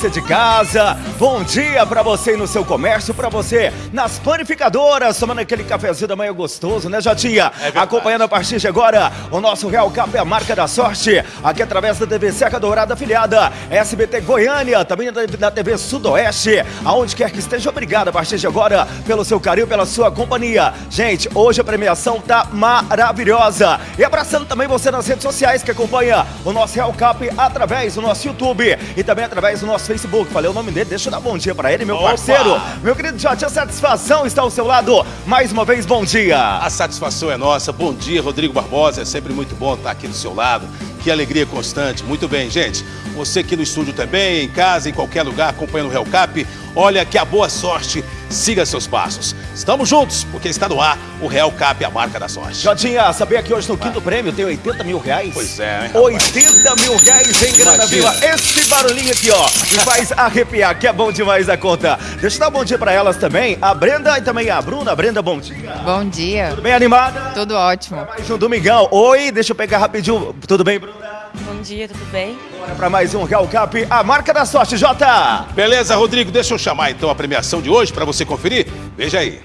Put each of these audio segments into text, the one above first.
você de casa, bom dia para você no seu comércio, para você nas panificadoras, tomando aquele cafezinho da manhã gostoso, né, Jotinha? É Acompanhando a partir de agora o nosso Real Cap é a marca da sorte, aqui através da TV Serra Dourada afiliada, SBT Goiânia, também da TV Sudoeste, aonde quer que esteja, obrigado a partir de agora pelo seu carinho, pela sua companhia. Gente, hoje a premiação tá maravilhosa. E abraçando também você nas redes sociais que acompanha o nosso Real Cap através do nosso YouTube e também através do nosso Facebook. Falei o nome dele, deixa eu dar bom dia para ele, meu Opa. parceiro. Meu querido Jotinha, satisfação está ao seu lado. Mais uma vez, bom dia. A satisfação é nossa. Bom dia, Rodrigo Barbosa. É sempre muito bom estar aqui do seu lado. Que alegria constante. Muito bem, gente. Você aqui no estúdio também, em casa, em qualquer lugar, acompanhando o Real Cap. Olha que a boa sorte siga seus passos. Estamos juntos, porque está no ar o Real Cap, a marca da sorte. Jotinha, sabia que hoje no quinto prêmio tem 80 mil reais? Pois é, hein, 80 mil reais em Grana Viva. Esse barulhinho aqui, ó, me faz arrepiar, que é bom demais a conta. Deixa eu dar um bom dia para elas também. A Brenda e também a Bruna. Brenda, bom dia. Bom dia. Tudo bem animada? Tudo ótimo. Mais um domingão. Oi, deixa eu pegar rapidinho. Tudo bem, Bruna? Bom dia, tudo bem? Bora para mais um Real Cap, a marca da sorte, Jota. Beleza, Rodrigo, deixa eu chamar então a premiação de hoje para você conferir. Veja aí.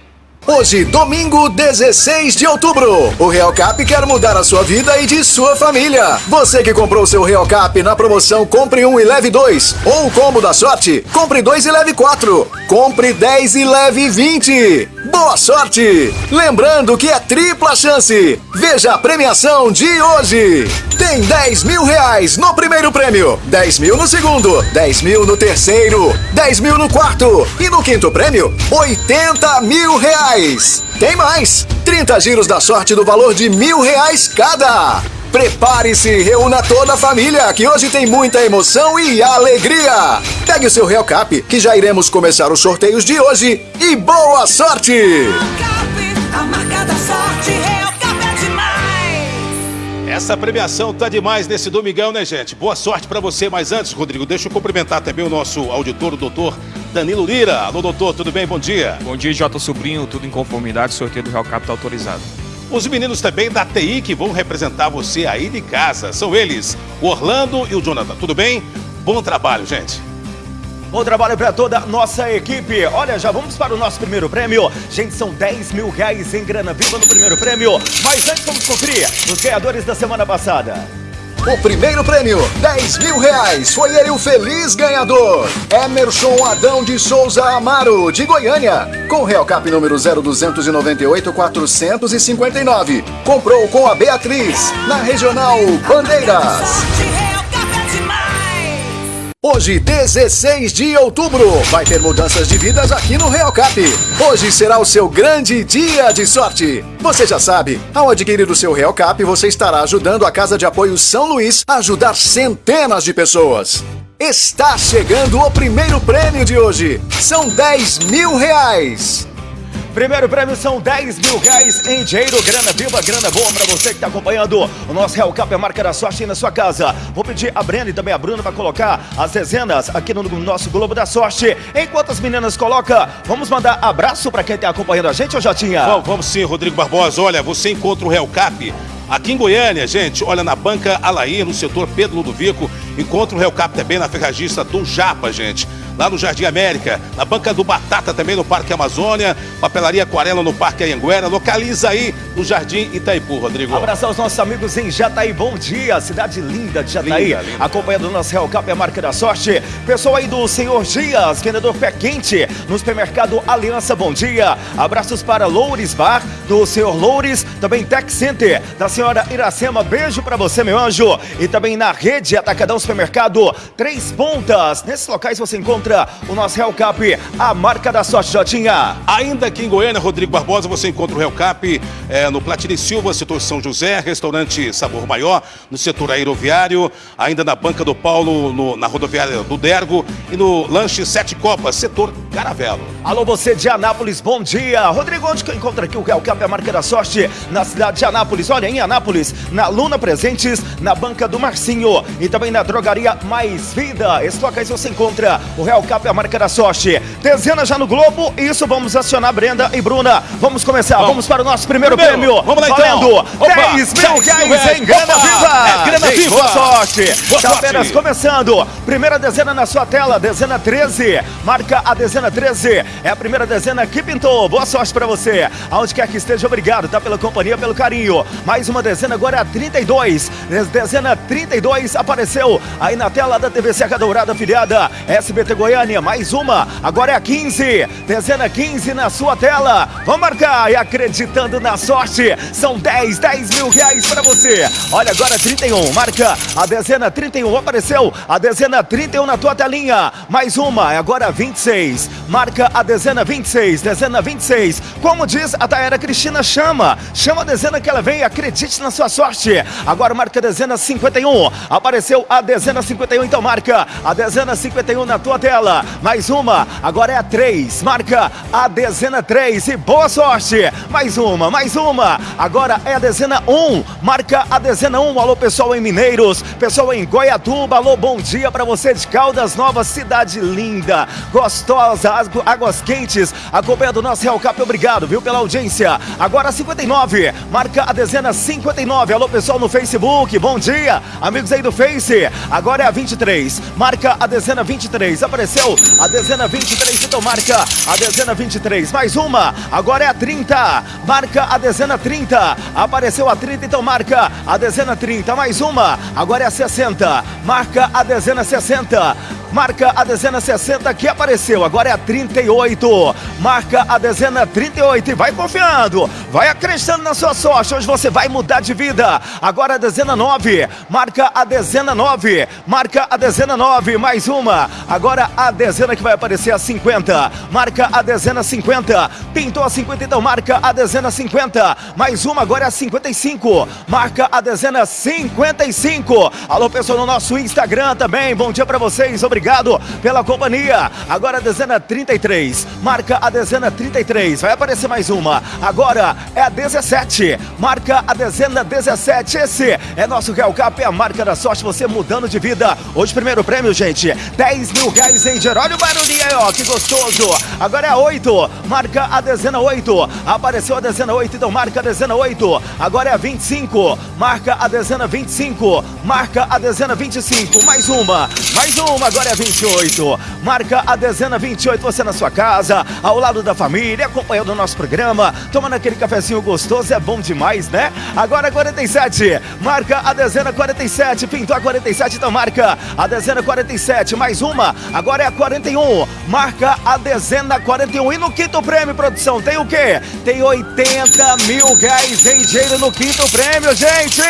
Hoje, domingo 16 de outubro, o Real Cap quer mudar a sua vida e de sua família. Você que comprou seu Real Cap na promoção Compre um e leve dois, ou o combo da sorte, compre dois e leve quatro, compre 10 e leve 20. Boa sorte! Lembrando que é tripla chance. Veja a premiação de hoje. Tem 10 mil reais no primeiro prêmio, 10 mil no segundo, 10 mil no terceiro, 10 mil no quarto e no quinto prêmio, 80 mil reais. Tem mais! 30 giros da sorte do valor de mil reais cada. Prepare-se e reúna toda a família, que hoje tem muita emoção e alegria. Pegue o seu Real Cap, que já iremos começar os sorteios de hoje. E boa sorte! Real Cap, a marca da sorte, Real Cap é demais. Essa premiação tá demais nesse domingão, né, gente? Boa sorte para você. Mas antes, Rodrigo, deixa eu cumprimentar também o nosso auditor, o doutor Danilo Lira. Alô, doutor, tudo bem? Bom dia. Bom dia, Jota Sobrinho. Tudo em conformidade. O sorteio do Real Cap tá autorizado. Os meninos também da TI que vão representar você aí de casa. São eles, o Orlando e o Jonathan. Tudo bem? Bom trabalho, gente. Bom trabalho para toda a nossa equipe. Olha, já vamos para o nosso primeiro prêmio. Gente, são 10 mil reais em grana viva no primeiro prêmio. Mas antes vamos conferir os ganhadores da semana passada. O primeiro prêmio, 10 mil reais, foi ele o feliz ganhador. Emerson Adão de Souza Amaro, de Goiânia, com Real Cap número 0298 459. Comprou com a Beatriz, na Regional Bandeiras. Hoje, 16 de outubro, vai ter mudanças de vidas aqui no Real Cap. Hoje será o seu grande dia de sorte. Você já sabe, ao adquirir o seu Real Cap, você estará ajudando a Casa de Apoio São Luís a ajudar centenas de pessoas. Está chegando o primeiro prêmio de hoje. São 10 mil reais. Primeiro prêmio são 10 mil reais em dinheiro, grana viva, grana boa para você que está acompanhando o nosso Real Cap, a marca da sorte aí na sua casa. Vou pedir a Brenda e também a Bruna para colocar as dezenas aqui no nosso Globo da Sorte. Enquanto as meninas colocam, vamos mandar abraço para quem está acompanhando a gente, ou já tinha? Vamos, vamos sim, Rodrigo Barbosa. Olha, você encontra o Real Cap Aqui em Goiânia, gente, olha na banca Alair, no setor Pedro Ludovico, encontra o Real Cap também na ferragista do Japa, gente lá no Jardim América, na banca do Batata também no Parque Amazônia, papelaria Aquarela no Parque Anhanguera, localiza aí no Jardim Itaipu, Rodrigo. Abraço aos nossos amigos em Jataí, bom dia, cidade linda de Jataí, linda, linda. acompanhando o nosso Real Cap, a marca da sorte, pessoal aí do Senhor Dias, vendedor pé quente, no supermercado Aliança, bom dia, abraços para Loures Bar, do Senhor Loures, também Tech Center, da senhora Iracema, beijo para você, meu anjo, e também na rede Atacadão Supermercado, Três Pontas, nesses locais você encontra encontra o nosso Real Cap, a marca da sorte, Jotinha. Ainda aqui em Goiânia, Rodrigo Barbosa, você encontra o Real Cap é, no Platini Silva, setor São José, restaurante Sabor Maior, no setor aeroviário, ainda na Banca do Paulo, no, na rodoviária do Dergo e no lanche Sete Copas, setor Caravelo. Alô, você de Anápolis, bom dia. Rodrigo, onde que eu encontro aqui o Real Cap, a marca da sorte, na cidade de Anápolis? Olha, em Anápolis, na Luna Presentes, na banca do Marcinho e também na drogaria Mais Vida. Estoca aí você encontra o Real Cap, a marca da sorte. Dezena já no Globo, isso vamos acionar Brenda e Bruna. Vamos começar, vamos, vamos para o nosso primeiro, primeiro prêmio. Vamos lá Valendo então. Opa, 10 mil reais em grana viva. É grana viva. Boa sorte. Boa Tá sorte. apenas começando. Primeira dezena na sua tela, dezena 13. Marca a dezena 13. É a primeira dezena que pintou. Boa sorte pra você. Aonde quer que esteja, obrigado, tá? Pela companhia, pelo carinho. Mais uma dezena agora é a 32. Des- Dezena 32 apareceu aí na tela da TV Serra Dourada afiliada SBT Goiânia. Mais uma, agora é a 15. Dezena 15 na sua tela. Vamos marcar e acreditando na sorte. São 10, 10 mil reais pra você. Olha agora 31. Marca a dezena 31. Apareceu a dezena 31 na tua telinha. Mais uma, é agora 26. Marca a dezena 26. Dezena 26. Como diz a Taera Cristina, chama. Chama a dezena que ela vem. Acredite na sua sorte. Agora marca a dezena 51. Apareceu a dezena 51. Então marca a dezena 51 na tua tela. Mais uma, agora é a 3. Marca a dezena 3. E boa sorte. Mais uma, mais uma. Agora é a dezena 1. Marca a dezena 1. Alô, pessoal em Mineiros. Pessoal em Goiatuba. Alô, bom dia pra você de Caldas Novas. Cidade linda, gostosa, águ- águas quentes. Acompanhando o nosso Real Cap. Obrigado, viu, pela audiência. Agora 59. Marca a dezena 59. Alô, pessoal no Facebook. Bom dia, amigos aí do Face. Agora é a 23. Marca a dezena 23. Apareceu a dezena 23. Então marca a dezena 23. Mais uma. Agora é a 30. Marca a dezena 30. Apareceu a 30. Então marca a dezena 30. Mais uma. Agora é a 60. Marca a dezena 60. Marca a dezena 60 que apareceu. Agora é a 38. Marca a dezena 38 e vai confiando. Vai acreditando na sua sorte. Hoje você vai mudar de vida. Agora a dezena 9. Marca a dezena 9. Marca a dezena 9. Mais uma. Agora a dezena que vai aparecer a 50. Marca a dezena 50. Pintou a 50, então marca a dezena 50. Mais uma, agora é a 55. Marca a dezena 55. Alô, pessoal no nosso Instagram também. Bom dia pra vocês. Obrigado pela companhia. Agora a dezena 33. Marca a dezena 33. Vai aparecer mais uma. Agora é a 17. Marca a dezena 17. Esse é nosso Real Cap, é a marca da sorte. Você mudando de vida. Hoje, primeiro prêmio, gente: 10 mil reais em geral. Olha o barulhinho aí, ó. Que gostoso. Agora é a 8. Marca a dezena 8. Apareceu a dezena 8, então marca a dezena 8. Agora é a 25. Marca a dezena 25. Marca a dezena 25. Mais uma. Mais uma. Agora é a 28. Marca a dezena 28. Você na sua casa, ao lado da família, acompanhando o nosso programa, tomando aquele cafezinho gostoso. É bom demais, né? Agora é 47. Marca a dezena 47. Pintou a 47, então marca a dezena 47. Mais uma. Agora é a 41. Marca a dezena 41. E no quinto prêmio, produção, tem o quê? Tem 80 mil reais em dinheiro no quinto prêmio, gente!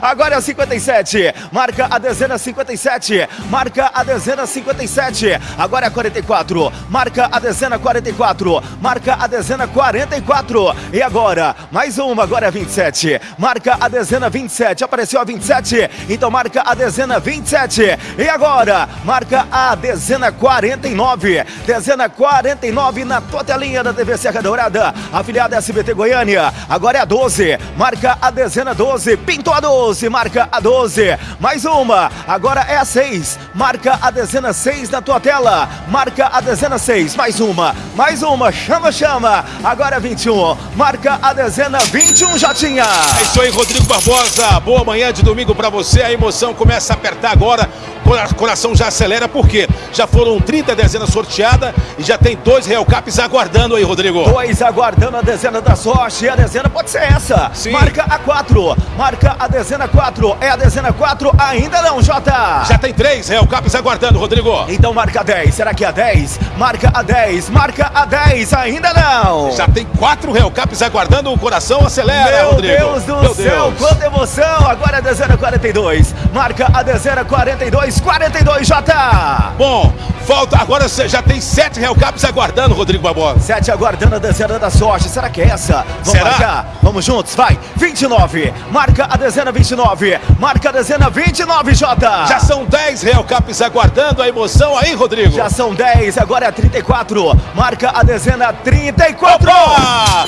Agora é a 57. Marca a dezena 57. Marca a dezena 57. Agora é a 44. Marca a dezena 44. Marca a dezena 44. E agora, mais uma, agora é a 27. Marca a dezena 27. Apareceu a 27. Então marca a dezena 27. E agora, marca a dezena 49. Dezena 49 na tua telinha da TV Serra Dourada. Afiliada SBT Goiânia. Agora é a 12. Marca a dezena 12. Pintou a 12. Marca a 12. Mais uma. Agora é a 6. Marca a dezena 6 na tua tela. Marca a dezena 6. Mais uma. Mais uma. Chama, chama. Agora é 21. Marca a dezena 21, Jotinha. É isso aí, Rodrigo Barbosa. Boa manhã de domingo pra você. A emoção começa a apertar agora. Cora- Coração já acelera, porque já foram 30 dezenas sorteadas e já tem dois Real Caps aguardando aí, Rodrigo. Dois aguardando a dezena da sorte. E a dezena pode ser essa. Sim. Marca a 4. Marca a dezena 4. É a dezena 4? Ainda não, Jota. Já tem três Real Caps aguardando, Rodrigo. Então marca a 10. Será que é a 10? Marca a 10. Marca a 10. Ainda não. Já tem quatro Real Caps aguardando, o coração acelera, Meu Rodrigo. Deus do Meu céu, Deus. quanta emoção! Agora é a dezena 42. Marca a dezena 42. 1042, Jota. Bom, falta agora você já tem sete Real Caps aguardando, Rodrigo Barbosa. Sete aguardando a dezena da sorte. Será que é essa? Vamos Será? marcar. Vamos juntos, vai. 29. Marca a dezena 29. Marca a dezena 29, Jota. Já são 10 Real Caps aguardando a emoção aí, Rodrigo. Já são 10, agora é 34. Marca a dezena 34. Opa!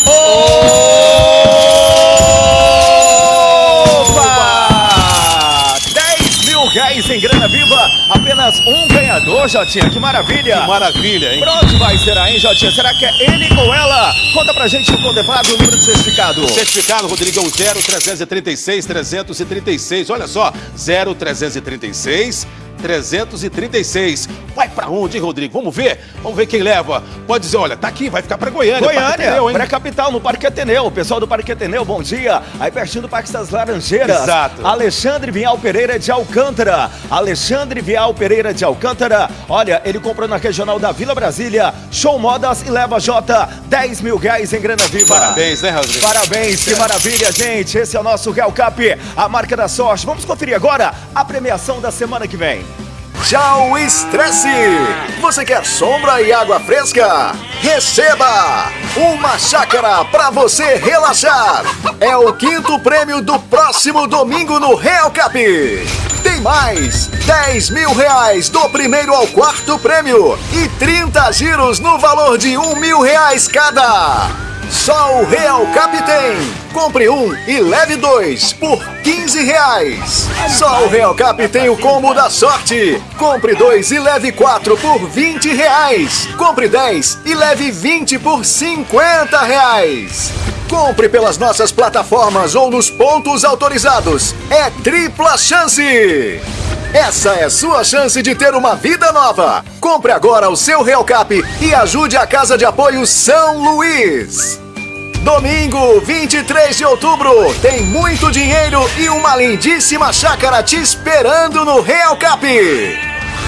Opa! 10 mil reais em grana viva. Apenas um ganhador, Jotinha. Que maravilha. Que maravilha, hein? Pra onde vai será, hein, Jotinha? Será que é ele ou ela? Conta pra gente o contemplado, o número de certificado. Certificado, Rodrigão, 0336 336. Olha só, 0336 336. Vai pra onde, hein, Rodrigo? Vamos ver? Vamos ver quem leva. Pode dizer, olha, tá aqui, vai ficar pra Goiânia. Goiânia, hein? pré-capital, no Parque Ateneu. O pessoal do Parque Ateneu, bom dia. Aí pertinho do Parque das Laranjeiras. Exato. Alexandre Vial Pereira de Alcântara. Alexandre Vial Pereira de Alcântara. Olha, ele comprou na regional da Vila Brasília. Show Modas e leva J 10 mil reais em grana viva. Parabéns, né, Rodrigo? Parabéns, que maravilha, gente. Esse é o nosso Real Cap, a marca da sorte. Vamos conferir agora a premiação da semana que vem. Tchau, estresse! Você quer sombra e água fresca? Receba! Uma chácara para você relaxar! É o quinto prêmio do próximo domingo no Real Cap! Tem mais! 10 mil reais do primeiro ao quarto prêmio e 30 giros no valor de um mil reais cada! Só o Real Cap tem! Compre um e leve dois por 15 reais. Só o Real Cap tem o combo da sorte. Compre dois e leve quatro por 20 reais. Compre 10 e leve 20 por 50 reais. Compre pelas nossas plataformas ou nos pontos autorizados. É tripla chance! Essa é sua chance de ter uma vida nova. Compre agora o seu Real Cap e ajude a Casa de Apoio São Luís. Domingo, 23 de outubro, tem muito dinheiro e uma lindíssima chácara te esperando no Real Cap.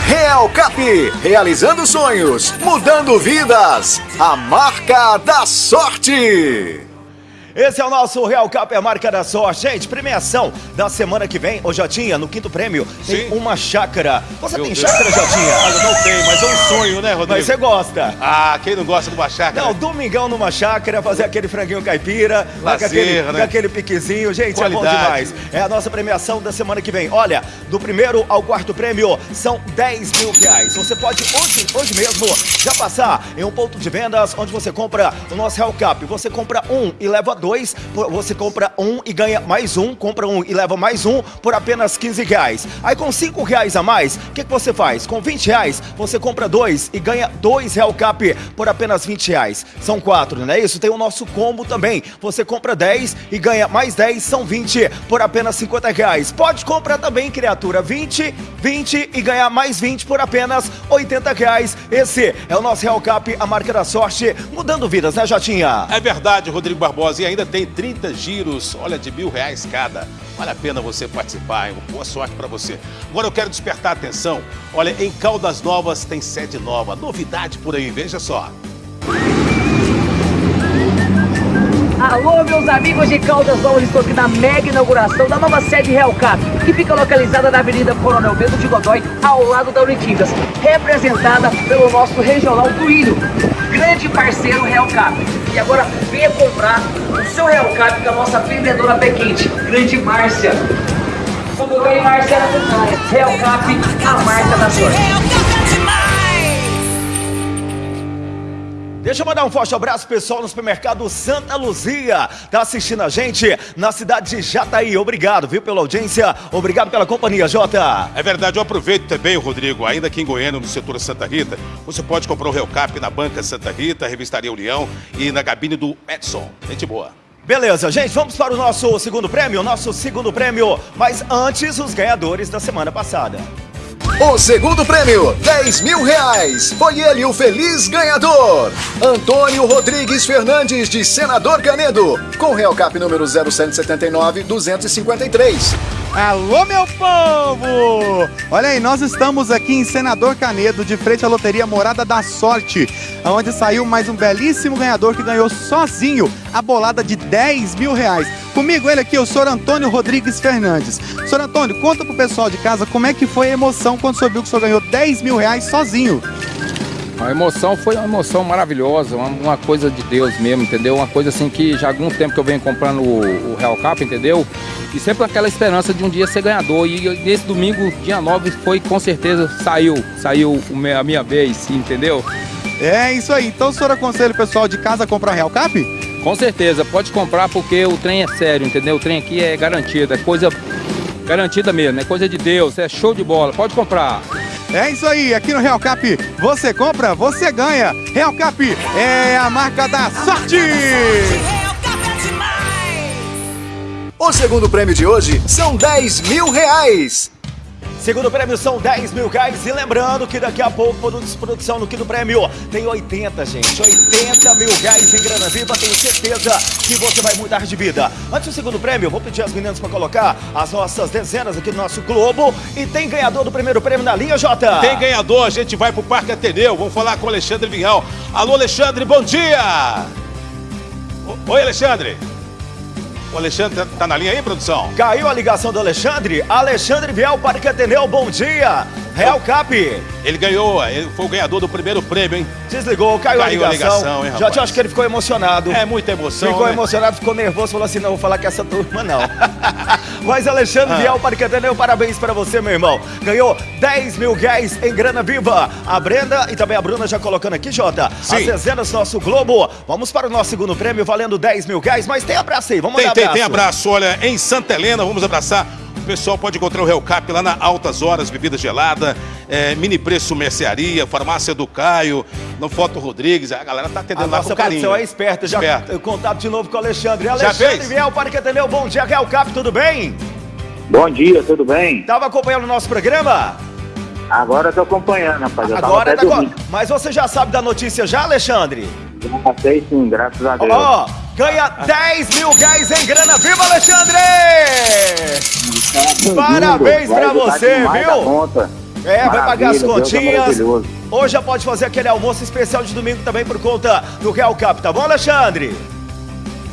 Real Cap, realizando sonhos, mudando vidas. A marca da sorte. Esse é o nosso Real Cap, a marca da sorte. Gente, premiação da semana que vem, ô Jotinha, no quinto prêmio, tem Sim. uma chácara. Você Meu tem Deus. chácara, Jotinha? Olha, não tem, mas é um sonho, né, Rodrigo? Mas você gosta. Ah, quem não gosta de uma chácara? Não, domingão numa chácara, fazer aquele franguinho caipira, lá com, Lazer, aquele, né? com aquele piquezinho. Gente, é bom Qualidade. demais. É a nossa premiação da semana que vem. Olha, do primeiro ao quarto prêmio são 10 mil reais. Você pode hoje, hoje mesmo já passar em um ponto de vendas onde você compra o nosso Real Cap. Você compra um e leva dois, você compra um e ganha mais um, compra um e leva mais um por apenas 15 reais. Aí com 5 reais a mais, o que, que você faz? Com 20 reais, você compra dois e ganha dois Real Cap por apenas 20 reais. São quatro, não é isso? Tem o nosso combo também. Você compra 10 e ganha mais 10, são 20 por apenas 50 reais. Pode comprar também, criatura, 20, 20 e ganhar mais 20 por apenas 80 reais. Esse é o nosso Real Cap, a marca da sorte, mudando vidas, né, Jotinha? É verdade, Rodrigo Barbosa. E ainda tem 30 giros, olha, de mil reais cada. Vale a pena você participar, hein? Boa sorte pra você. Agora eu quero despertar a atenção. Olha, em Caldas Novas tem sede nova. Novidade por aí, veja só. Alô, meus amigos de Caldas Novas, estou aqui na mega inauguração da nova sede Real Cap, que fica localizada na Avenida Coronel Bento de Godoy, ao lado da Unitingas, representada pelo nosso regional Duílio, grande parceiro Real Cap. E agora venha comprar o seu Real Cap com a nossa vendedora pé quente, grande Márcia. Tudo bem, Márcia? Real Cap, a marca da sorte. Deixa eu mandar um forte abraço pessoal no supermercado Santa Luzia. Tá assistindo a gente na cidade de Jataí. Obrigado, viu, pela audiência. Obrigado pela companhia, Jota. É verdade, eu aproveito também, Rodrigo, ainda aqui em Goiânia, no setor Santa Rita, você pode comprar o Real Cap na Banca Santa Rita, Revistaria União e na cabine do Edson. Gente boa. Beleza, gente, vamos para o nosso segundo prêmio, nosso segundo prêmio. Mas antes, os ganhadores da semana passada. O segundo prêmio, 10 mil reais. Foi ele o feliz ganhador. Antônio Rodrigues Fernandes, de Senador Canedo, com Real Cap número 0779-253. Alô, meu povo! Olha aí, nós estamos aqui em Senador Canedo, de frente à loteria Morada da Sorte, onde saiu mais um belíssimo ganhador que ganhou sozinho a bolada de 10 mil reais. Comigo ele aqui, o senhor Antônio Rodrigues Fernandes. Senhor Antônio, conta pro pessoal de casa como é que foi a emoção quando o senhor viu que o senhor ganhou 10 mil reais sozinho. A emoção foi uma emoção maravilhosa, uma, uma, coisa de Deus mesmo, entendeu? Uma coisa assim que já há algum tempo que eu venho comprando o, o Real Cap, entendeu? E sempre aquela esperança de um dia ser ganhador. E nesse domingo, dia 9, foi com certeza, saiu, saiu a minha vez, entendeu? É isso aí. Então o senhor aconselha o pessoal de casa a comprar Real Cap? Com certeza, pode comprar porque o trem é sério, entendeu? O trem aqui é garantido, é coisa garantida mesmo, é coisa de Deus, é show de bola, pode comprar. É isso aí, aqui no Real Cap você compra, você ganha. Real Cap é a marca da sorte! O segundo prêmio de hoje são 10 mil reais. Segundo prêmio são 10 mil reais. E lembrando que daqui a pouco, produção no quinto prêmio, tem 80, gente. 80 mil reais em grana viva. Tenho certeza que você vai mudar de vida. Antes do segundo prêmio, vou pedir às meninas para colocar as nossas dezenas aqui no nosso Globo. E tem ganhador do primeiro prêmio na linha, Jota? Tem ganhador. A gente vai pro Parque Ateneu. Vamos falar com o Alexandre Vinhal. Alô, Alexandre, bom dia! Oi, Alexandre. O Alexandre tá, tá na linha aí, produção? Caiu a ligação do Alexandre. Alexandre Viel, Parque Ateneu, bom dia. Real Cap. Ele ganhou, ele foi o ganhador do primeiro prêmio, hein? Desligou, caiu, caiu a ligação. A ligação hein, Já te acho que ele ficou emocionado. É, muita emoção. Ficou né? emocionado, ficou nervoso, falou assim: não, vou falar com essa turma, não. Mas Alexandre ah. Viel, Parque Ateneu, parabéns pra você, meu irmão. Ganhou 10 mil reais em grana viva. A Brenda e também a Bruna já colocando aqui, Jota. Sim. As dezenas nosso Globo. Vamos para o nosso segundo prêmio, valendo 10 mil reais. Mas tem abraço aí, vamos tem, dar tem, abraço. Tem abraço, olha, em Santa Helena, vamos abraçar o pessoal pode encontrar o Hellcap lá na Altas Horas, bebida gelada, é, mini preço mercearia, farmácia do Caio, no Foto Rodrigues. A galera tá atendendo a lá com carinho. Nossa é esperta, já esperta. contato de novo com o Alexandre. Alexandre já fez? Viel, para que atendeu. Bom dia, Hellcap, tudo bem? Bom dia, tudo bem? Tava acompanhando o nosso programa? Agora tô acompanhando, rapaz. Eu Agora tá com... Mas você já sabe da notícia já, Alexandre? Já sei sim, graças a Deus. Ó, oh, ganha 10 mil reais em grana. Viva, Alexandre! Parabéns pra você, viu? É, vai pagar as é continhas. É Hoje já pode fazer aquele almoço especial de domingo também por conta do Real Cup, tá bom, Alexandre?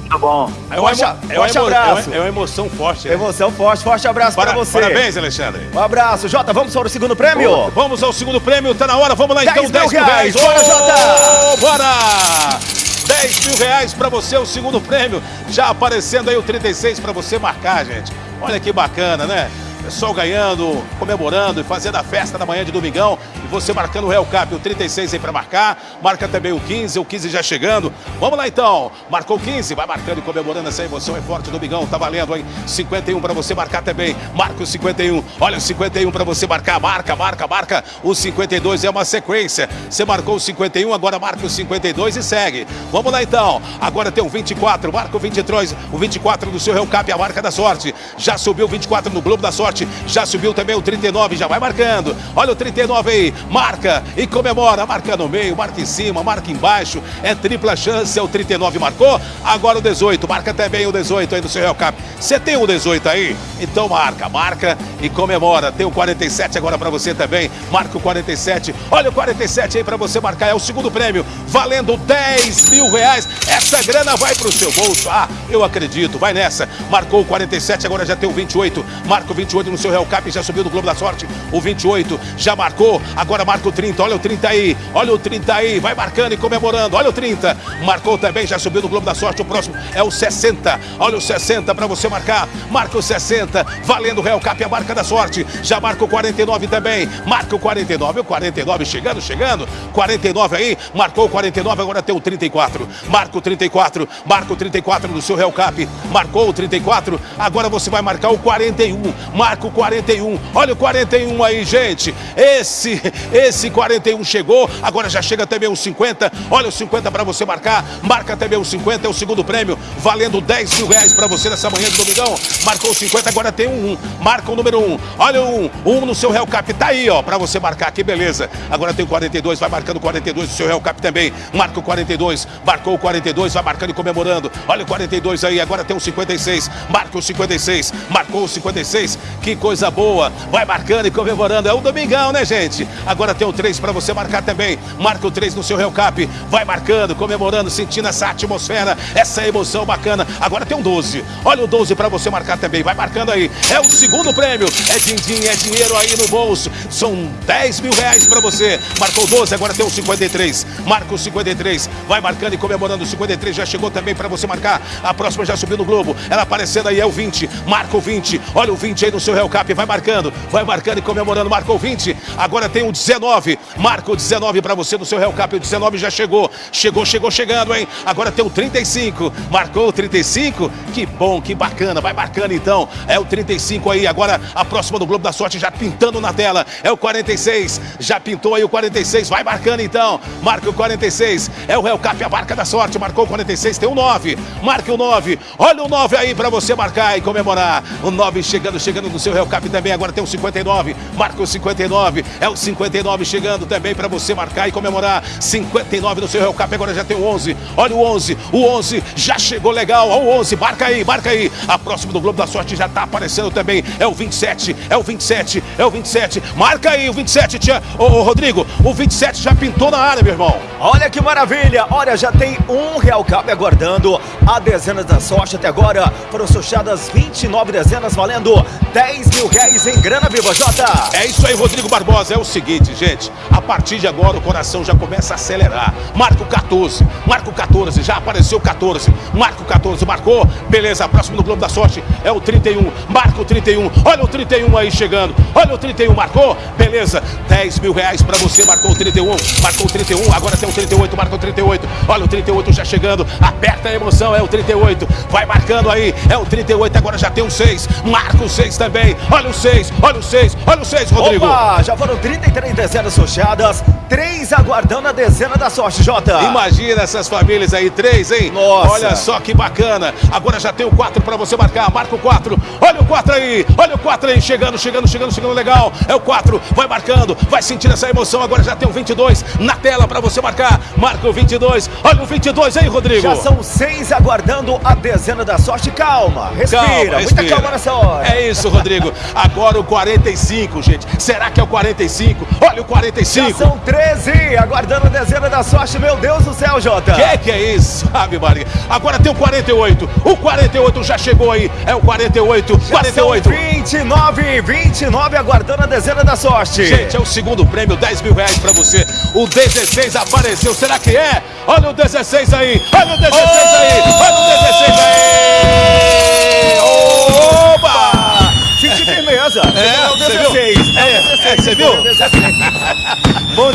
Tá bom. É um, forte, é forte abraço. É uma emoção forte. Né? Emoção forte, forte abraço para, pra você. Parabéns, Alexandre. Um abraço. Jota, vamos para o segundo prêmio? Oh, vamos ao segundo prêmio, tá na hora. Vamos lá 10 então, 10 mil reais. reais. Bora, Jota! Bora! 10 mil reais para você, o segundo prêmio. Já aparecendo aí o 36 para você marcar, gente. Olha que bacana, né? Pessoal ganhando, comemorando e fazendo a festa da manhã de domingão. E você marcando o Real Cap, o 36 aí para marcar. Marca também o 15, o 15 já chegando. Vamos lá então. Marcou o 15, vai marcando e comemorando essa emoção. É forte domingão, tá valendo aí. 51 para você marcar também. Marca o 51. Olha o 51 para você marcar. Marca, marca, marca. O 52 é uma sequência. Você marcou o 51, agora marca o 52 e segue. Vamos lá então. Agora tem o 24. Marca o 23. O 24 do seu Real Cap, a marca da sorte. Já subiu o 24 no Globo da Sorte já subiu também o 39, já vai marcando. Olha o 39 aí, marca e comemora. Marca no meio, marca em cima, marca embaixo. É tripla chance, é o 39 marcou. Agora o 18, marca também o 18 aí no seu Real Cap. Você tem o 18 aí? Então marca, marca e comemora. Tem o 47 agora para você também. Marca o 47. Olha o 47 aí para você marcar. É o segundo prêmio, valendo 10 mil reais. Essa grana vai pro seu bolso. Ah, eu acredito. Vai nessa. Marcou o 47, agora já tem o 28. Marca o 28 no seu Real Cap, já subiu do Globo da Sorte. O 28 já marcou, agora marca o 30. Olha o 30 aí, olha o 30 aí, vai marcando e comemorando. Olha o 30, marcou também, já subiu do Globo da Sorte. O próximo é o 60. Olha o 60 para você marcar. Marca o 60, valendo o Real Cap, a marca da sorte. Já marca o 49 também. Marca o 49, o 49 chegando, chegando. 49 aí, marcou o 49, agora tem o 34. Marca o 34, marca o 34 no seu Real Cap. Marcou o 34, agora você vai marcar o 41. Marca o 41. Olha o 41 aí, gente. Esse, esse 41 chegou, agora já chega também o 50. Olha o 50 para você marcar. Marca também o 50, é o segundo prêmio, valendo 10 mil reais para você nessa manhã de domingão. Marcou o 50, agora tem um 1. Marca o número 1. Olha o 1. 1 no seu Real Cap. Tá aí, ó, para você marcar. Que beleza. Agora tem o 42, vai marcando o 42 no seu Real Cap também. Marca o 42, marcou o 42, vai marcando e comemorando. Olha o 42 aí, agora tem o 56. Marca o 56, marcou o 56. Que coisa boa. Vai marcando e comemorando. É o domingão, né, gente? Agora tem o 3 para você marcar também. Marca o 3 no seu Real Cap. Vai marcando, comemorando, sentindo essa atmosfera, essa emoção bacana. Agora tem um 12. Olha o 12 para você marcar também. Vai marcando aí. É o segundo prêmio. É din-din, é dinheiro aí no bolso. São 10 mil reais para você. Marcou 12, agora tem o 53. Marca o 53. Vai marcando e comemorando. O 53 já chegou também para você marcar. A próxima já subiu no Globo. Ela aparecendo aí é o 20. Marca o 20. Olha o 20 aí no seu Real Cap. Vai marcando. Vai marcando e comemorando. Marcou o 20. Agora tem o 19. Marca o 19 para você no seu Real Cap. O 19 já chegou. Chegou, chegou, chegando, hein? Agora tem o 35. Marcou o 35. Que bom, que bacana. Vai marcando então. É o 35 aí. Agora a próxima do Globo da Sorte já pintando na tela. É o 46. Já pintou aí o 46. Vai marcando então. Marca o 46. É o Real Cap, a marca da sorte. Marcou o 46. Tem o 9. Marca o 9. Olha o 9 aí para você marcar e comemorar. O 9 chegando, chegando no seu Real Cap também. Agora tem o 59. Marca o 59. É o 59 chegando também para você marcar e comemorar. 59 no seu Real Cap. Agora já tem o 11. Olha o 11. O 11 já chegou legal. Olha o 11. Marca aí, marca aí. A próxima do Globo da Sorte já tá aparecendo também. É o 27. É o 27. É o 27. Marca aí o 27, tia. Ô, ô Rodrigo, o 27 já pintou na área, meu irmão. Olha que maravilha! Olha, já tem um Real Cap aguardando a dezena da sorte até agora. Foram sorteadas 29 dezenas valendo 10 mil reais em grana viva, Jota! É isso aí, Rodrigo Barbosa. É o seguinte, gente. A partir de agora o coração já começa a acelerar. Marca o 14. Marca o 14. Já apareceu o 14. Marca o 14. Marcou. Beleza. A próxima do Globo da Sorte é o 31. Marca o 31. Olha o 31 aí chegando. Olha o 31. Marcou. Beleza. 10 mil reais pra você. Marcou o 31. Marcou o 31. Agora tem o 38. Marca o 38. Olha o 38 já chegando. Aperta a emoção. É o 38. Vai marcando aí. É o 38. Agora já tem o 6. Marca o 6 também. Olha o 6. Olha o 6. Olha o 6, Rodrigo. Opa, já foram 33 dezenas sorteadas, 3 aguardando a dezena da sorte, Jota! Imagina essas famílias aí, três, hein? Nossa. Olha só que bacana. Agora já tem o 4 para você marcar. Marca o 4. Olha o 4 aí. Olha o 4 aí. Chegando, chegando, chegando, chegando legal. É o 4. Vai marcando. Vai sentindo essa emoção. Agora já tem o 22 na tela para você marcar. Marca o 22. Olha o 22 aí, Rodrigo. Já são seis aguardando a dezena da sorte. Calma, respira, Calma, muita respira. calma nessa hora. É isso, Rodrigo. Agora o 45, gente. Será que é o 45? Olha o Já 45. são 13 aguardando a dezena da sorte. Meu Deus do céu, Jota! Que que é isso, sabe, Maria? Agora tem o 48. O 48 já chegou aí. É o 48. Já 48. São 29, 29 aguardando a dezena da sorte. Gente, é o segundo prêmio, 10 mil reais pra você. O 16 apareceu. Será que é? Olha o 16 aí. Olha o 16 aí.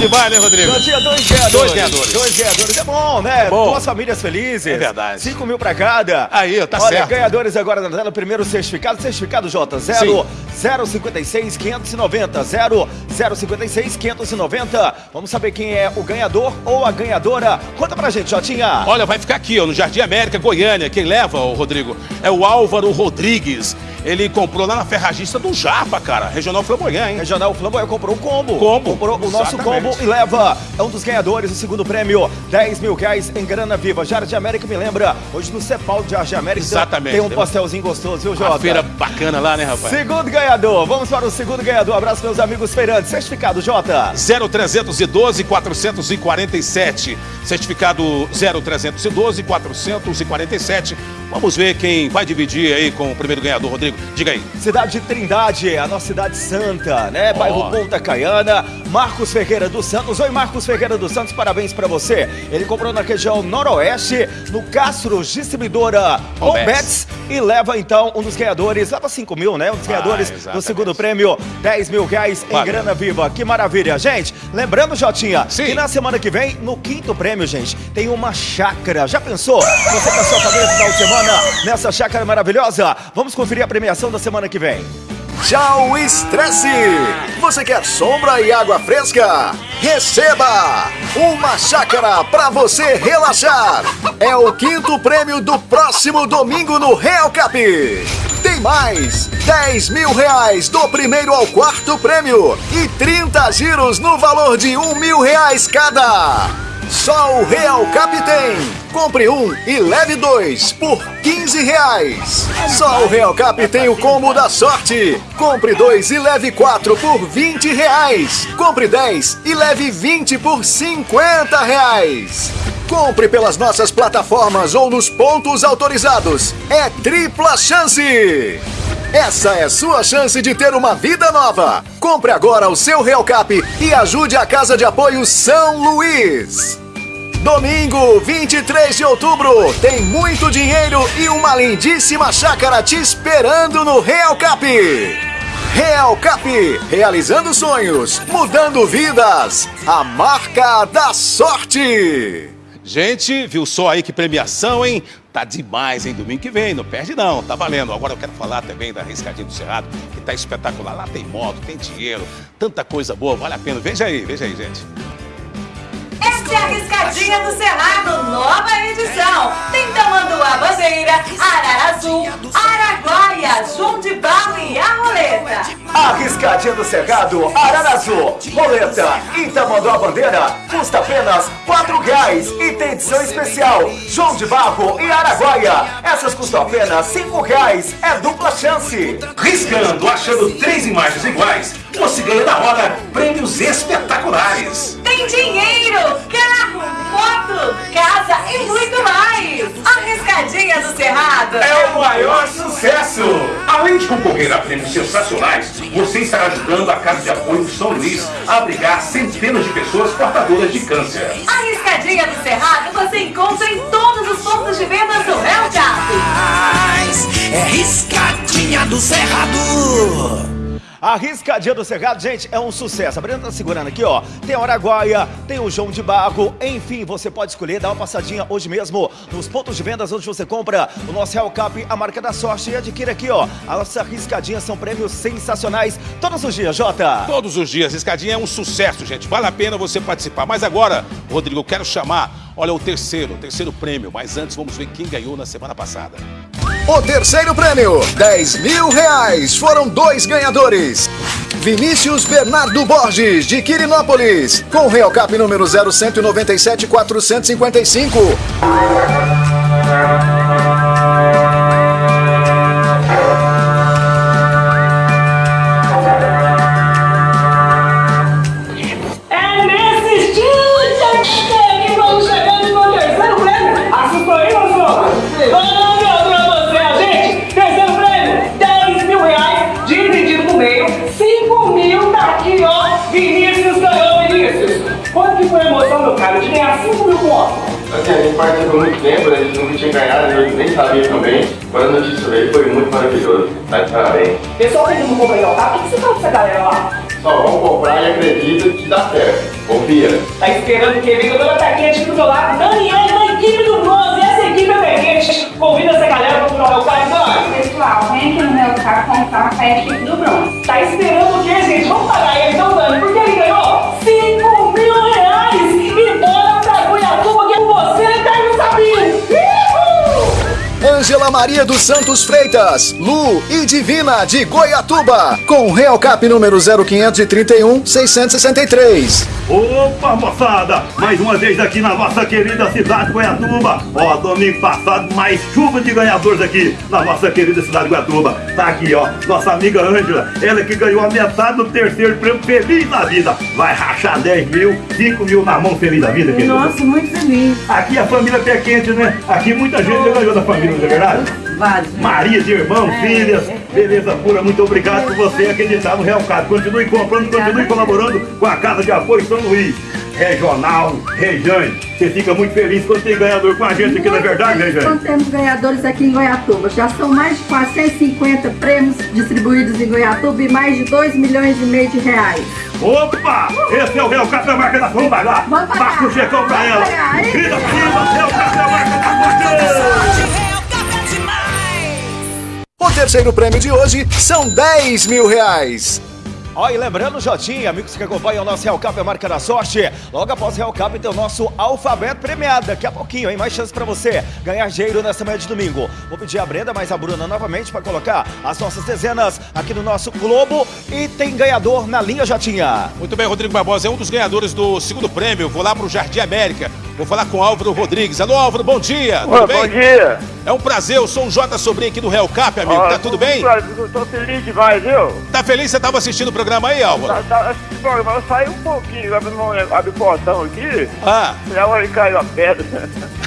Bom demais, né, Rodrigo? Dois ganhadores. Dois ganhadores. Dois ganhadores. É bom, né? bom. Duas famílias felizes. É verdade. 5 mil pra cada. Aí, tá Olha, certo. ganhadores agora na tela. Primeiro certificado. Certificado, Jota. 0, 056 590. 0, 056 590. Vamos saber quem é o ganhador ou a ganhadora. Conta pra gente, Jotinha. Olha, vai ficar aqui, ó, no Jardim América, Goiânia. Quem leva, o Rodrigo, é o Álvaro Rodrigues. Ele comprou lá na ferragista do Japa, cara. Regional Flamboyant, hein? Regional Flamboyant comprou o combo. Combo. Comprou o nosso Exatamente. combo e leva. É um dos ganhadores, o segundo prêmio. 10 mil reais em grana viva. Jardim América me lembra. Hoje no Cepal de Jardim América. Exatamente. Tem um pastelzinho gostoso, viu, Jota? Uma feira bacana lá, né, rapaz? Segundo ganhador. Vamos para o segundo ganhador. Abraço, meus amigos feirantes. Certificado, Jota. 0312 447. Certificado 0312 447. Vamos ver quem vai dividir aí com o primeiro ganhador, Rodrigo. Diga aí. Cidade de Trindade, a nossa cidade santa, né? Bairro Ponta Caiana. Marcos Ferreira dos Santos. Oi, Marcos Ferreira dos Santos, parabéns pra você. Ele comprou na região noroeste, no Castro Distribuidora. Hombets. E leva então um dos ganhadores, leva 5 mil, né? Um dos Vai, ganhadores do exatamente. segundo prêmio, 10 mil reais em Valeu. grana viva. Que maravilha, gente. Lembrando, Jotinha, Sim. que na semana que vem, no quinto prêmio, gente, tem uma chácara. Já pensou? Você com a sua família no final de semana nessa chácara maravilhosa? Vamos conferir a premiação da semana que vem. Tchau, estresse! Você quer sombra e água fresca? Receba! Uma chácara para você relaxar! É o quinto prêmio do próximo domingo no Real Cap! Tem mais! 10 mil reais do primeiro ao quarto prêmio e 30 giros no valor de um mil reais cada! Só o Real Cap tem! Compre um e leve dois por 15 reais. Só o Real Cap tem o combo da sorte. Compre dois e leve quatro por 20 reais. Compre 10 e leve 20 por 50 reais. Compre pelas nossas plataformas ou nos pontos autorizados. É tripla chance! Essa é sua chance de ter uma vida nova. Compre agora o seu Real Cap e ajude a Casa de Apoio São Luís. Domingo, 23 de outubro, tem muito dinheiro e uma lindíssima chácara te esperando no Real Cap. Real Cap, realizando sonhos, mudando vidas. A marca da sorte. Gente, viu só aí que premiação, hein? Tá demais, hein? Domingo que vem, não perde não, tá valendo. Agora eu quero falar também da Riscadinha do Cerrado, que tá espetacular. Lá tem moto, tem dinheiro, tanta coisa boa, vale a pena. Veja aí, veja aí, gente. Essa é a Riscadinha do Cerrado, nova edição. Tem Tamanduá Bandeira, Ararazu, Araguaia, João de Barro e a Roleta. A Riscadinha do Cerrado, Ararazu, Roleta Tamanduá Bandeira custa apenas R$ reais e tem edição especial João de Barro e Araguaia. Essas custam apenas R$ reais. É dupla chance. Riscando, achando três imagens iguais, você ganha na hora prêmios espetaculares. Tem dinheiro, carro, moto, casa e muito mais. A Riscadinha do Cerrado É o maior sucesso! Além de concorrer a prêmios sensacionais, você estará ajudando a Casa de Apoio São Luís a abrigar centenas de pessoas portadoras de câncer. A Riscadinha do Cerrado você encontra em todos os pontos de venda do Real Cap. É riscadinha do Cerrado. A Riscadinha do Cerrado, gente, é um sucesso. A Brenda tá segurando aqui, ó. Tem a Araguaia, tem o João de Barro. Enfim, você pode escolher, dá uma passadinha hoje mesmo nos pontos de vendas onde você compra o nosso Real Cap, a marca da sorte. E adquira aqui, ó. A nossa Riscadinha são prêmios sensacionais todos os dias, Jota. Todos os dias, Riscadinha é um sucesso, gente. Vale a pena você participar. Mas agora, Rodrigo, eu quero chamar, olha, o terceiro, o terceiro prêmio. Mas antes, vamos ver quem ganhou na semana passada. O terceiro prêmio, 10 mil reais. Foram dois ganhadores. Vinícius Bernardo Borges, de Quirinópolis, com Real Cap número 0197 5 mil pontos? Assim, a gente participou muito tempo, né? a gente nunca tinha ganhado, eu nem sabia também. Quando a notícia veio, foi muito maravilhoso. Tá de parabéns. Pessoal, todo mundo comprou o carro. O que você fala pra essa galera lá? Só vamos comprar e acredita que dá certo. Confia. Tá esperando o quê? Vem com a dona Taquete aqui do meu lado. Daniela, da equipe do Bronze. Essa equipe é Taquete. Convida essa galera pra comprar o carro, Dani. Pessoal, vem aqui no meu carro comprar com a equipe do bronze. Tá esperando o quê, gente? Vamos pagar ele então, Dani, porque ele ganhou Maria dos Santos Freitas, Lu e Divina de Goiatuba, com Real Cap número 0531 663. Opa, moçada! Mais uma vez aqui na nossa querida cidade de Goiatuba. Ó, domingo passado, mais chuva de ganhadores aqui na nossa querida cidade de Goiatuba. Tá aqui, ó, nossa amiga Ângela, ela que ganhou a metade do terceiro prêmio Feliz da Vida. Vai rachar 10 mil, 5 mil na mão Feliz da Vida, querida. Nossa, muito feliz. Aqui a família pé quente, né? Aqui muita gente já ganhou da família, não é verdade? Vários. Maria de irmão, filhas, beleza pura, muito obrigado por você acreditar no Real Cap. Continue comprando, continue colaborando com a Casa de Apoio São Luís. Regional, Rejane, você fica muito feliz quando tem ganhador com a gente aqui, não é verdade, Rejane? Nós temos ganhadores aqui em Goiatuba. Já são mais de 450 prêmios distribuídos em Goiatuba e mais de 2 milhões e meio de reais. Opa! Esse é o Real Cap da marca da Vamos lá! Vamos pagar. Marca o checão pra ela! Grita pra cima, Real da marca da sorte! O terceiro prêmio de hoje são 10 mil reais. Ó, e lembrando, Jotinha, amigos que acompanham o nosso Real Cap, a marca da sorte. Logo após o Real Cap tem o nosso alfabeto premiado. Daqui a pouquinho, hein? Mais chance pra você ganhar dinheiro nessa manhã de domingo. Vou pedir a Brenda, mais a Bruna novamente, pra colocar as nossas dezenas aqui no nosso Globo. E tem ganhador na linha, Jotinha. Muito bem, Rodrigo Barbosa é um dos ganhadores do segundo prêmio. Vou lá pro Jardim América. Vou falar com o Álvaro Rodrigues. Alô, Álvaro, bom dia. Bem? bom dia. É um prazer, eu sou o Jota Sobrinho aqui do Real Cap, amigo. Ó, tá tudo bem? Tô, tô feliz demais, viu? Tá feliz? Você tava assistindo o programa aí, Álvaro? Tá, tá, esse programa saí um pouquinho, abre, abre o portão aqui. Ah. Já olha caiu a pedra.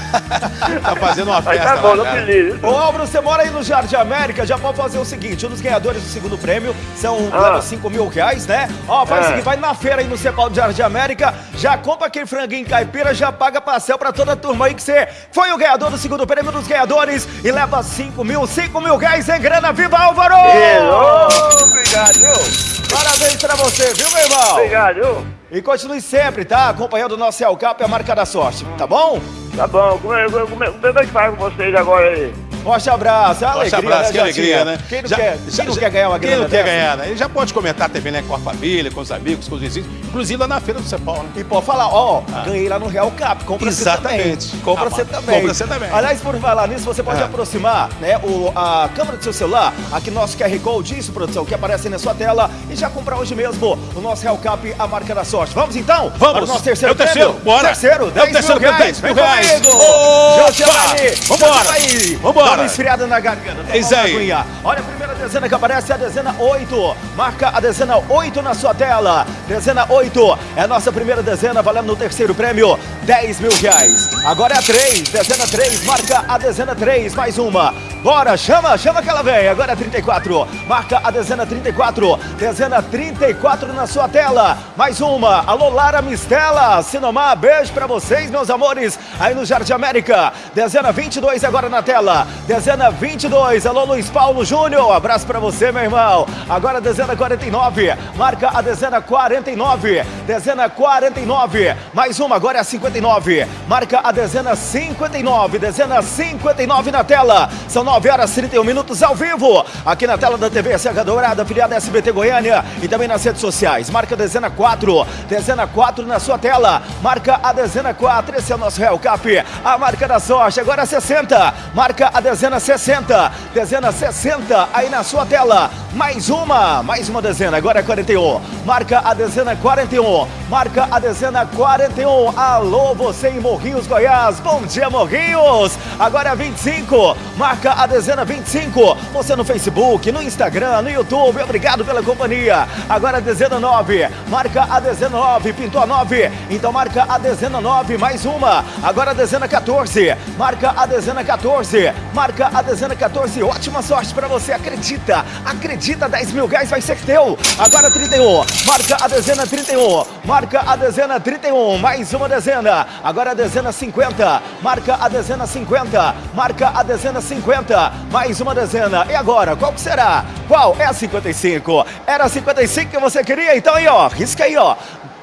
Tá fazendo uma festa tá bom, lá, feliz. Ô Álvaro, você mora aí no Jardim América, já pode fazer o seguinte: um dos ganhadores do segundo prêmio são Ah. leva 5 mil reais, né? Ó, faz o É. seguinte: vai na feira aí no Cepal do Jardim América, já compra aquele franguinho caipira, já paga parcel pra toda a turma aí que você foi o ganhador do segundo prêmio dos ganhadores e leva 5 mil, 5 mil reais em grana. Viva Álvaro! Hello, obrigado, viu? Parabéns pra você, viu, meu irmão? Obrigado, viu? E continue sempre, tá? Acompanhando o nosso El Cap e a marca da sorte, tá bom? Tá bom, como é, como é, como é que faz com vocês agora aí? Forte abraço, é uma Forte alegria, abraço, que né, alegria, Jotinha? né? Quem não, Já- quer, já- quem não quer ganhar uma Quem grana não quer dessa? ganhar, né? Ele já pode comentar também, né? Com a família, com os amigos, com os vizinhos. Inclusive lá na feira do Cepal, né? E pode falar, ó, ganhei lá no Real Cap, compra Exatamente. você também. Compra Ah, você também. compra você também. Aliás, por falar nisso, você pode Ah. aproximar né, o, a câmera do seu celular, aqui no nosso QR Code, isso, produção, que aparece aí na sua tela, e já comprar hoje mesmo o nosso Real Cap, a marca da sorte. Vamos então? Vamos. Para o nosso terceiro É o terceiro, prêmio? bora. Terceiro, É o 10 terceiro mil reais. 10 Vem comigo. Opa! Jotiane, Vambora. Jotiane, Vambora. Dá uma esfriada na garganta. Toma É isso aí. Olha a primeira dezena que aparece, a dezena 8. Marca a dezena 8 na sua tela. Dezena 8 é a nossa primeira dezena, valendo no terceiro prêmio, 10 mil reais. Agora é a 3, dezena 3, marca a dezena 3, mais uma. Bora, chama, chama que ela vem. Agora é 34, marca a dezena 34. Dezena 34 na sua tela, mais uma. Alô, Lara Mistela, Sinomar, beijo pra vocês, meus amores, aí no Jardim América. Dezena 22 agora na tela. Dezena 22, alô Luiz Paulo Júnior, abraço pra você, meu irmão. Agora dezena 49, marca a dezena 49. Dezena 49, mais uma, agora é a 59. Marca a dezena 59, dezena 59 na tela. São 9 horas 31 minutos ao vivo, aqui na tela da TV Serra Dourada, afiliada SBT Goiânia e também nas redes sociais. Marca a dezena 4, dezena 4 na sua tela. Marca a dezena 4, esse é o nosso Real Cap. A marca da sorte, agora é 60. Marca a dezena 60, dezena 60 aí na sua tela. Mais uma, mais uma dezena, agora é 41. Marca a dezena 41, marca a dezena 41. Alô, você em Morrinhos, Goiás. Bom dia, Morrinhos. Agora é 25, marca a dezena 25. Você no Facebook, no Instagram, no YouTube. Obrigado pela companhia. Agora a dezena 9, marca a dezena 9. Pintou a 9, então marca a dezena 9. Mais uma, agora a dezena 14, marca a dezena 14, marca a dezena 14. Ótima sorte pra você, acredita, acredita, 10 mil reais vai ser teu. Agora 31, marca a dezena 31, marca a dezena 31, mais uma dezena. Agora a dezena 50, marca a dezena 50, marca a dezena 50, mais uma dezena. E agora, qual que será? Qual é a 55? Era a 55 que você queria? Então aí, ó, risca aí, ó.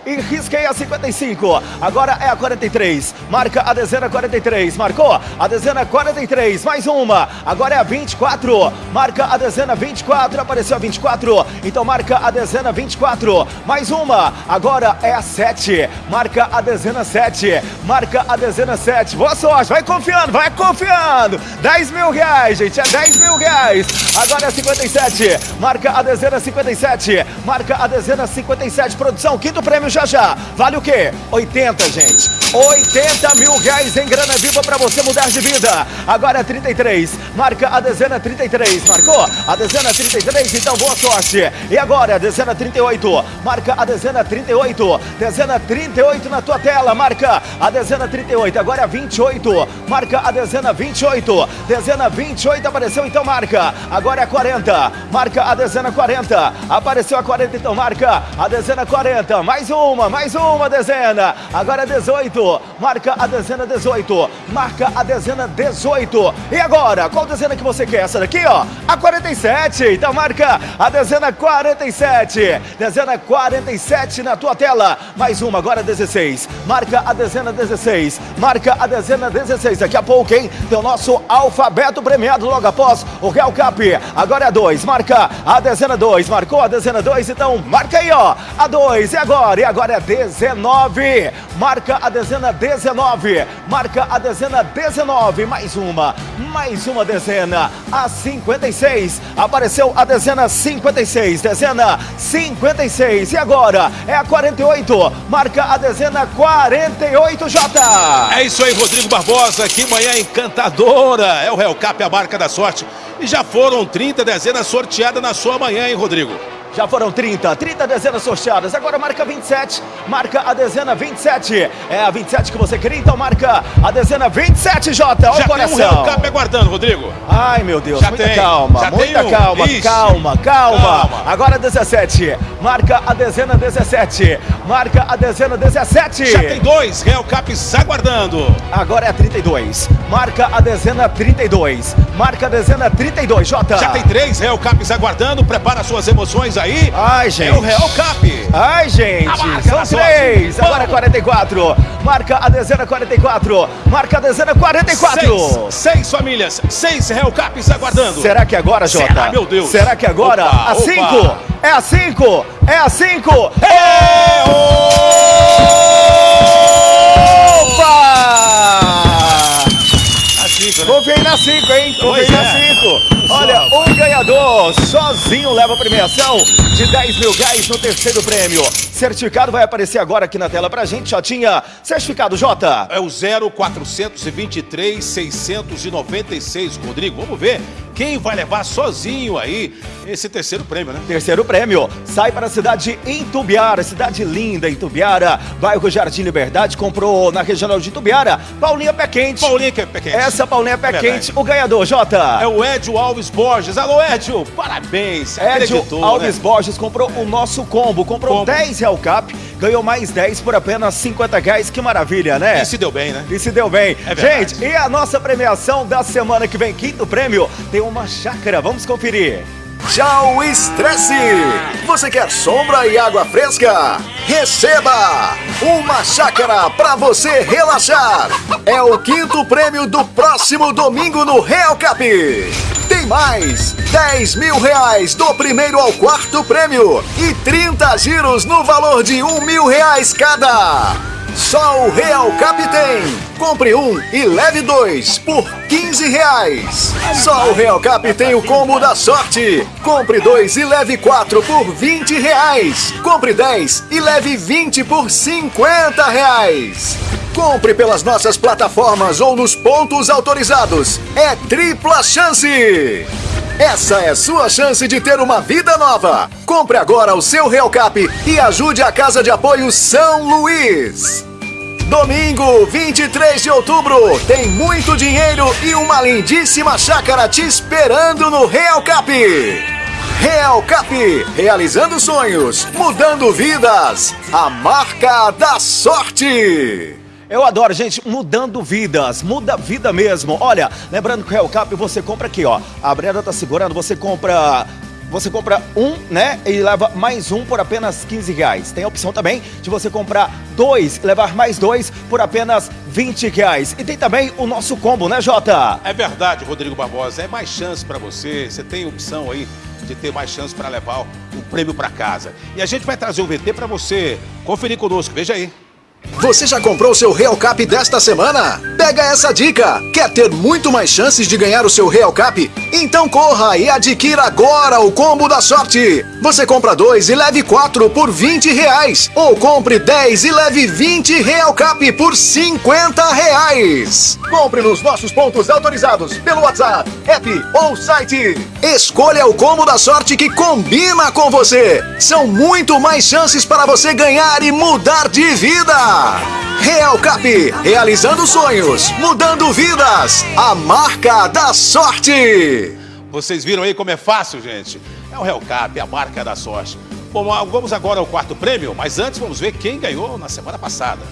E risquei a 55. Agora é a 43. Marca a dezena 43. Marcou? A dezena 43. Mais uma. Agora é a 24. Marca a dezena 24. Apareceu a 24. Então marca a dezena 24. Mais uma. Agora é a 7. Marca a dezena 7. Marca a dezena 7. Boa sorte. Vai confiando, vai confiando. 10 mil reais, gente. É 10 mil reais. Agora é a 57. Marca a dezena 57. Marca a dezena 57. Produção, quinto prêmio já já. Vale o quê? 80, gente. 80 mil reais em grana viva pra você mudar de vida. Agora é 33. Marca a dezena 33. Marcou? A dezena 33, então boa sorte. E agora, a dezena 38. Marca a dezena 38. Dezena 38 na tua tela. Marca a dezena 38. Agora é 28. Marca a dezena 28. Dezena 28 apareceu, então marca. Agora é 40. Marca a dezena 40. Apareceu a 40, então marca a dezena 40. Mais um. Uma, mais uma dezena. Agora é 18. Marca a dezena 18. Marca a dezena 18. E agora, qual dezena que você quer? Essa daqui, ó. A 47. Então marca a dezena 47. Dezena 47 na tua tela. Mais uma, agora 16. Marca a dezena 16. Marca a dezena 16. Daqui a pouco, hein? Tem o nosso alfabeto premiado logo após o Real Cap. Agora é a 2. Marca a dezena 2. Marcou a dezena 2, então marca aí, ó. A 2. E agora? E agora é 19. Marca a dezena 19. Marca a dezena 19. Mais uma. Mais uma dezena. A 56. Apareceu a dezena 56. Dezena 56. E agora? É a 48. Marca a dezena 48, Jota. É isso aí, Rodrigo Barbosa. Que manhã encantadora. É o Real Cap, a marca da sorte. E já foram 30 dezenas sorteadas na sua manhã, hein, Rodrigo? Já foram 30, 30 dezenas sorteadas. Agora marca 27, marca a dezena 27. É a 27 que você queria, então marca a dezena 27, Jota. Olha já o coração. tem um Real Cap aguardando, Rodrigo. Ai, meu Deus, Já muita tem, calma, já muita tem um. calma, Ixi. calma, calma, Calma. Agora 17, marca a dezena 17, marca a dezena 17. Já tem dois Real Caps aguardando. Agora é a 32, marca a dezena 32, marca a dezena 32, Jota. Já tem três Real Caps aguardando. Prepara suas emoções aí. Ai, gente. É o Real Cap. Ai, gente, são três. Agora é Vamos. 44. Marca a dezena 44. Marca a dezena 44. Seis, seis famílias, seis Real Caps aguardando. Será que agora, Jota? Será, meu Deus. Será que agora? Opa, a opa. 5? É a 5? É a 5? Opa! A cinco, né? Confiei na 5, hein? Confiei na é. 5. Olha, um ganhador sozinho leva a premiação de 10 mil reais no terceiro prêmio. Certificado vai aparecer agora aqui na tela pra gente. Já tinha certificado, Jota. É o 0423 696, Rodrigo. Vamos ver quem vai levar sozinho aí esse terceiro prêmio, né? Terceiro prêmio, sai para a cidade de Intubiara, cidade linda, Intubiara, bairro Jardim Liberdade, comprou na regional de Intubiara, Paulinha Pé Quente. Paulinha que é pé quente. Essa Paulinha Pé Verdade. Quente, o ganhador, Jota. É o Edio Alves Borges. Alô, Edio, parabéns. Edio Alves né? Borges comprou o nosso combo, comprou Combo. 10 Real Cap, ganhou mais 10 por apenas 50 reais, que maravilha, né? E se deu bem, né? E se deu bem. É. Gente, e a nossa premiação da semana que vem, quinto prêmio, tem uma chácara, vamos conferir. Tchau, estresse! Você quer sombra e água fresca? Receba uma chácara para você relaxar. É o quinto prêmio do próximo domingo no Real Cap. Tem mais 10 mil reais do primeiro ao quarto prêmio e 30 giros no valor de um mil reais cada. Só o Real Cap tem. Compre um e leve dois por 15 reais. Só o Real Cap tem o combo da sorte. Compre dois e leve quatro por 20 reais. Compre 10 e leve 20 por 50 reais. Compre pelas nossas plataformas ou nos pontos autorizados. É tripla chance. Essa é sua chance de ter uma vida nova. Compre agora o seu Real Cap e ajude a Casa de Apoio São Luís. Domingo, 23 de outubro, tem muito dinheiro e uma lindíssima chácara te esperando no Real Cap. Real Cap, realizando sonhos, mudando vidas. A marca da sorte. Eu adoro, gente, mudando vidas, muda vida mesmo. Olha, lembrando que o Cap você compra aqui, ó. A Brenda tá segurando, você compra. Você compra um, né? E leva mais um por apenas 15 reais. Tem a opção também de você comprar dois, levar mais dois por apenas 20 reais. E tem também o nosso combo, né, Jota? É verdade, Rodrigo Barbosa. É mais chance pra você. Você tem opção aí de ter mais chance pra levar o prêmio pra casa. E a gente vai trazer o VT pra você conferir conosco. Veja aí. Você já comprou seu Real Cap desta semana? Pega essa dica! Quer ter muito mais chances de ganhar o seu Real Cap? Então corra e adquira agora o combo da sorte! Você compra dois e leve quatro por 20 reais. Ou compre 10 e leve 20 Real Cap por 50 reais. Compre nos nossos pontos autorizados pelo WhatsApp, app ou site. Escolha o combo da sorte que combina com você. São muito mais chances para você ganhar e mudar de vida. Real Cap, realizando sonhos, mudando vidas. A marca da sorte. Vocês viram aí como é fácil, gente? É o Real Cap, a marca da sorte. Bom, vamos agora ao quarto prêmio, mas antes vamos ver quem ganhou na semana passada.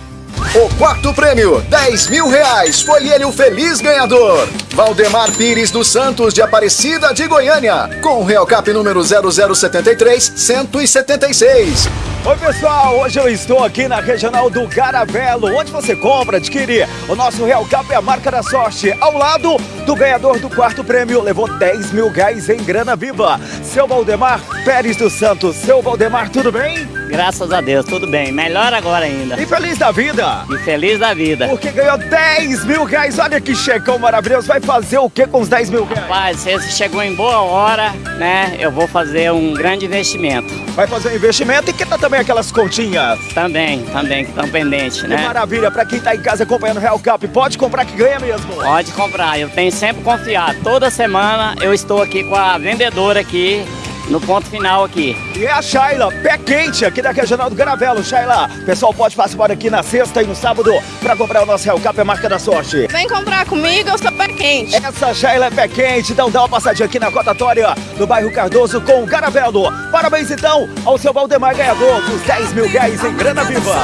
O quarto prêmio, 10 mil reais, foi ele o feliz ganhador. Valdemar Pires dos Santos, de Aparecida de Goiânia, com o Real Cap número 0073 176. Oi pessoal, hoje eu estou aqui na regional do Garavelo, onde você compra, adquire o nosso Real Cap é a marca da sorte. Ao lado do ganhador do quarto prêmio, levou 10 mil reais em grana viva. Seu Valdemar Pérez dos Santos. Seu Valdemar, tudo bem? Graças a Deus, tudo bem. Melhor agora ainda. E feliz da vida? E feliz da vida. Porque ganhou 10 mil reais. Olha que checão maravilhoso. Vai fazer o que com os 10 mil reais? Rapaz, você chegou em boa hora, né? Eu vou fazer um grande investimento. Vai fazer um investimento e que tá também aquelas continhas? Também, também, que estão pendentes, né? Que maravilha. Pra quem tá em casa acompanhando o Real Cup, pode comprar que ganha mesmo? Pode comprar. Eu tenho sempre confiar. Toda semana eu estou aqui com a vendedora aqui no ponto final aqui. E é a Shaila, pé quente, aqui da Regional do Garavelo. Shaila, pessoal pode participar aqui na sexta e no sábado para comprar o nosso Real Cap, é marca da sorte. Vem comprar comigo, eu sou pé quente. Essa Shaila é pé quente, então dá uma passadinha aqui na cotatória do bairro Cardoso com o Garavelo. Parabéns então ao seu Valdemar ganhador dos 10 mil reais em grana viva.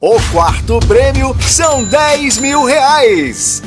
O quarto prêmio são 10 mil reais.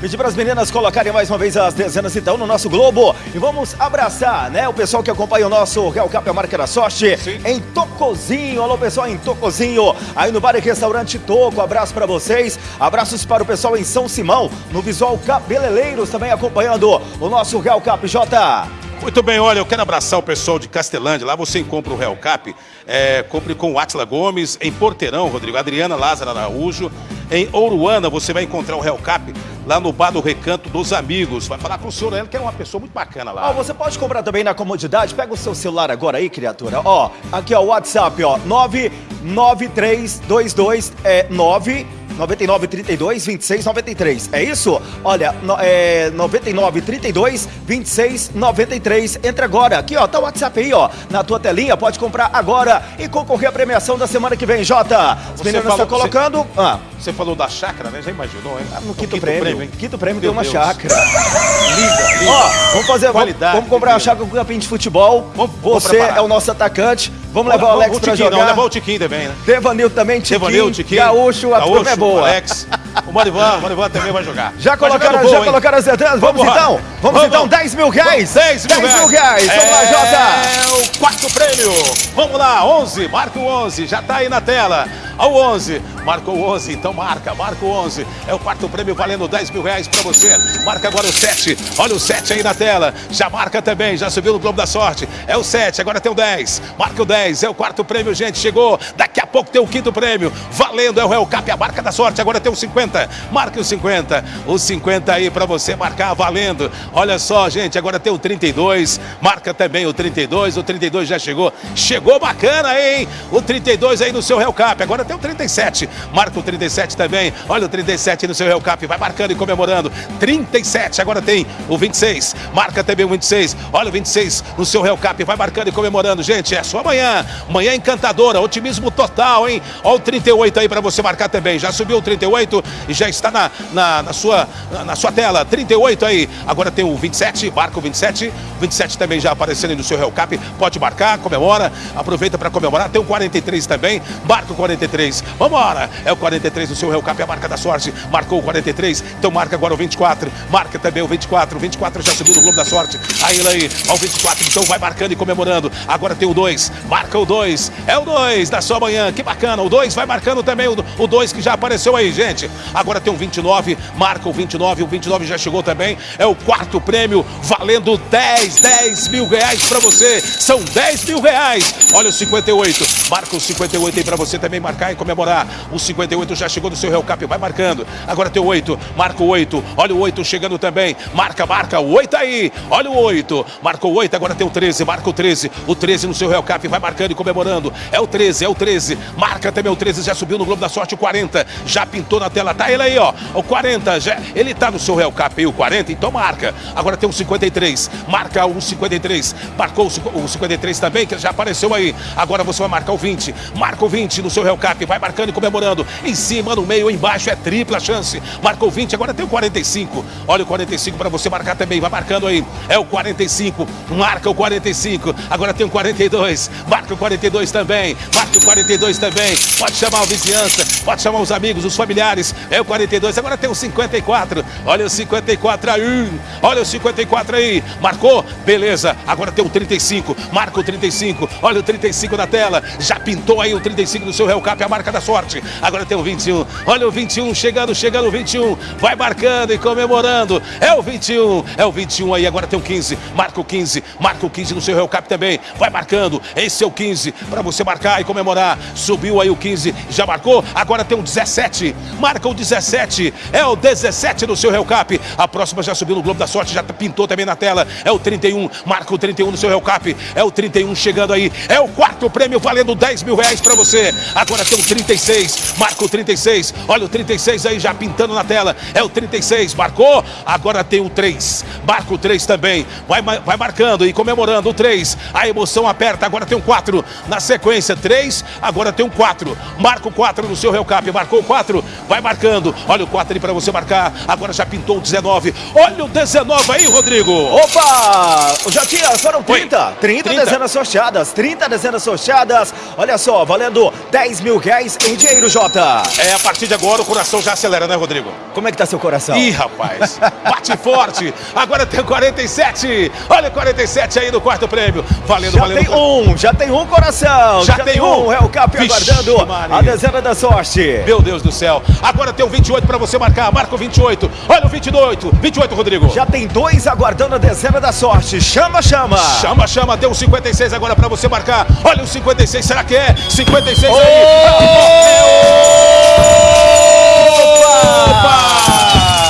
Pedir para as meninas colocarem mais uma vez as dezenas então no nosso Globo e vamos abraçar, né, o pessoal que acompanha o nosso Real Cap a Marca da Sorte Sim. em Tocozinho. Alô, pessoal em Tocozinho, aí no bar e restaurante Toco. Abraço para vocês. Abraços para o pessoal em São Simão, no Visual Cabeleleiros também acompanhando o nosso Real Cap J. Muito bem, olha, eu quero abraçar o pessoal de Castelândia. Lá você encontra o Real Cap. É, compre com o Atila Gomes. Em Porteirão, Rodrigo. Adriana Lázaro Araújo. Em Ouruana, você vai encontrar o Real Cap lá no Bar do Recanto dos Amigos. Vai falar com o senhor, ele que é uma pessoa muito bacana lá. Ó, você pode comprar também na comodidade. Pega o seu celular agora aí, criatura. Ó, aqui ó, o WhatsApp, ó, 99322 é 9 99 32 26 93. É isso? Olha, no, é 99 32 26 93. Entra agora. Aqui, ó, tá o WhatsApp aí, ó, na tua telinha. Pode comprar agora e concorrer à premiação da semana que vem, Jota. Os meninos estão colocando. Você, ah. você falou da chácara, né? Já imaginou, hein? Ah, no quinto, quinto, prêmio. prêmio quinto prêmio tem uma Deus. chácara. Linda, linda. Ó, vamos fazer. Vamos, vamos comprar uma chácara com campinho de futebol. Vamos, Você é o nosso atacante. Vamos levar o Alex o pra jogar. Não, levar o Tiquinho também, né? Devanil também, Tiquinho. Devanil, Tiquinho. Gaúcho, a turma é boa. Alex. O Marivan, o Marivan também vai jogar. Já colocaram, gol, já colocaram as entradas? Vamos, vamos então? Vamos, vamos, então, 10 mil reais. 10 mil 10 mil reais. Vamos lá, Jota. É o quarto prêmio. Vamos lá, 11. Marca o 11. Já tá aí na tela. Ao 11. Marcou o 11, então marca, marca o 11. É o quarto prêmio valendo 10 mil reais pra você. Marca agora o 7. Olha o 7 aí na tela. Já marca também, já subiu no Globo da Sorte. É o 7, agora tem o 10. Marca o 10, é o quarto prêmio, gente. Chegou. Daqui a pouco tem o quinto prêmio. Valendo, é o Real Cap, a marca da sorte. Agora tem o 50. Marca o 50. O 50 aí pra você marcar, valendo. Olha só, gente, agora tem o 32. Marca também o 32. O 32 já chegou. Chegou bacana, hein? O 32 aí no seu Real Cap. Agora tem o 37. Marca o 37 também. Olha o 37 no seu Real Cap. Vai marcando e comemorando. 37. Agora tem o 26. Marca também o 26. Olha o 26 no seu Real Cap. Vai marcando e comemorando. Gente, é só amanhã. Manhã encantadora. Otimismo total, hein? Olha o 38 aí para você marcar também. Já subiu o 38 e já está na, na, na sua, na, na, sua tela. 38 aí. Agora tem o 27. Marca o 27. 27 também já aparecendo aí no seu Real Cap. Pode marcar, comemora. Aproveita para comemorar. Tem o 43 também. Marca o 43. Vambora. É o 43 no seu Real. É a marca da sorte. Marcou o 43. Então marca agora o 24. Marca também o 24. O 24 já subiu no Globo da Sorte. Aí ele aí. Ó, o 24. Então vai marcando e comemorando. Agora tem o 2. Marca o 2. É o 2 da sua manhã. Que bacana. O 2 vai marcando também o 2 que já apareceu aí, gente. Agora tem o 29. Marca o 29. O 29 já chegou também. É o quarto prêmio. Valendo 10, 10 mil reais pra você. São 10 mil reais. Olha o 58. Marca o 58 aí pra você também marcar e comemorar. O 58 já chegou no seu Real Cap. Vai marcando. Agora tem o 8. Marca o 8. Olha o 8 chegando também. Marca, marca. O 8 aí. Olha o 8. Marcou o 8. Agora tem o 13. Marca o 13. O 13 no seu Real Cap. Vai marcando e comemorando. É o 13. É o 13. Marca também o 13. Já subiu no Globo da Sorte o 40. Já pintou na tela. Tá ele aí, ó. O 40. Já, ele tá no seu Real Cap aí, o 40. Então marca. Agora tem o 53. Marca o 53. Marcou o 53 também, que já apareceu aí. Agora você vai marcar o 20. Marca o 20 no seu Real Cap. Vai marcando e comemorando. Em cima, no meio, embaixo, é tripla chance. Marcou 20, agora tem o 45. Olha o 45 para você marcar também, vai marcando aí. É o 45, marca o 45. Agora tem o 42, marca o 42 também. Marca o 42 também. Pode chamar a vizinhança, pode chamar os amigos, os familiares. É o 42, agora tem o 54. Olha o 54 aí. Olha o 54 aí. Marcou? Beleza. Agora tem o 35. Marca o 35. Olha o 35 na tela. Já pintou aí o 35 do seu Real Cap, a marca da sorte. Agora tem o 21. Olha o 21 chegando, chegando o 21. Vai marcando e comemorando. É o 21. É o 21 aí. Agora tem o 15. Marca o 15. Marca o 15 no seu Real Cap também. Vai marcando. Esse é o 15 para você marcar e comemorar. Subiu aí o 15. Já marcou? Agora tem o 17. Marca o 17. É o 17 no seu Cap. A próxima já subiu no Globo da Sorte. Já pintou também na tela. É o 31. Marca o 31 no seu Cap. É o 31 chegando aí. É o quarto prêmio valendo 10 mil reais para você. Agora tem o 36. Marca o 36. Olha o 36 aí já pintando na tela. É o 36. Marcou? Agora tem o 3. Marca o 3 também. Vai, vai marcando e comemorando o 3. A emoção aperta. Agora tem o 4. Na sequência, 3. Agora tem o 4. Marca o 4 no seu Real Cap. Marcou o 4. Vai marcando. Olha o 4 ali para você marcar. Agora já pintou o 19. Olha o 19 aí, Rodrigo. Opa! Já tinha, foram 30. 30, 30. dezenas sorteadas. 30 dezenas sorteadas. Olha só, valendo 10 mil reais em dinheiro, Jota. É, a partir de agora o coração já acelera, né, Rodrigo? Como é que tá seu coração? Ih, rapaz, bate forte. Agora tem o 47. Olha o 47 aí no quarto prêmio. Valendo, Já valendo. tem um, já tem um coração. Já tem um. É o Cap aguardando Maria. a dezena da sorte. Meu Deus do céu. Agora tem o 28 para você marcar. Marca o 28. Olha o 28. 28, Rodrigo. Já tem dois aguardando a dezena da sorte. Chama, chama. Chama, chama. Tem o 56 agora para você marcar. Olha o 56. Será que é? 56 aí.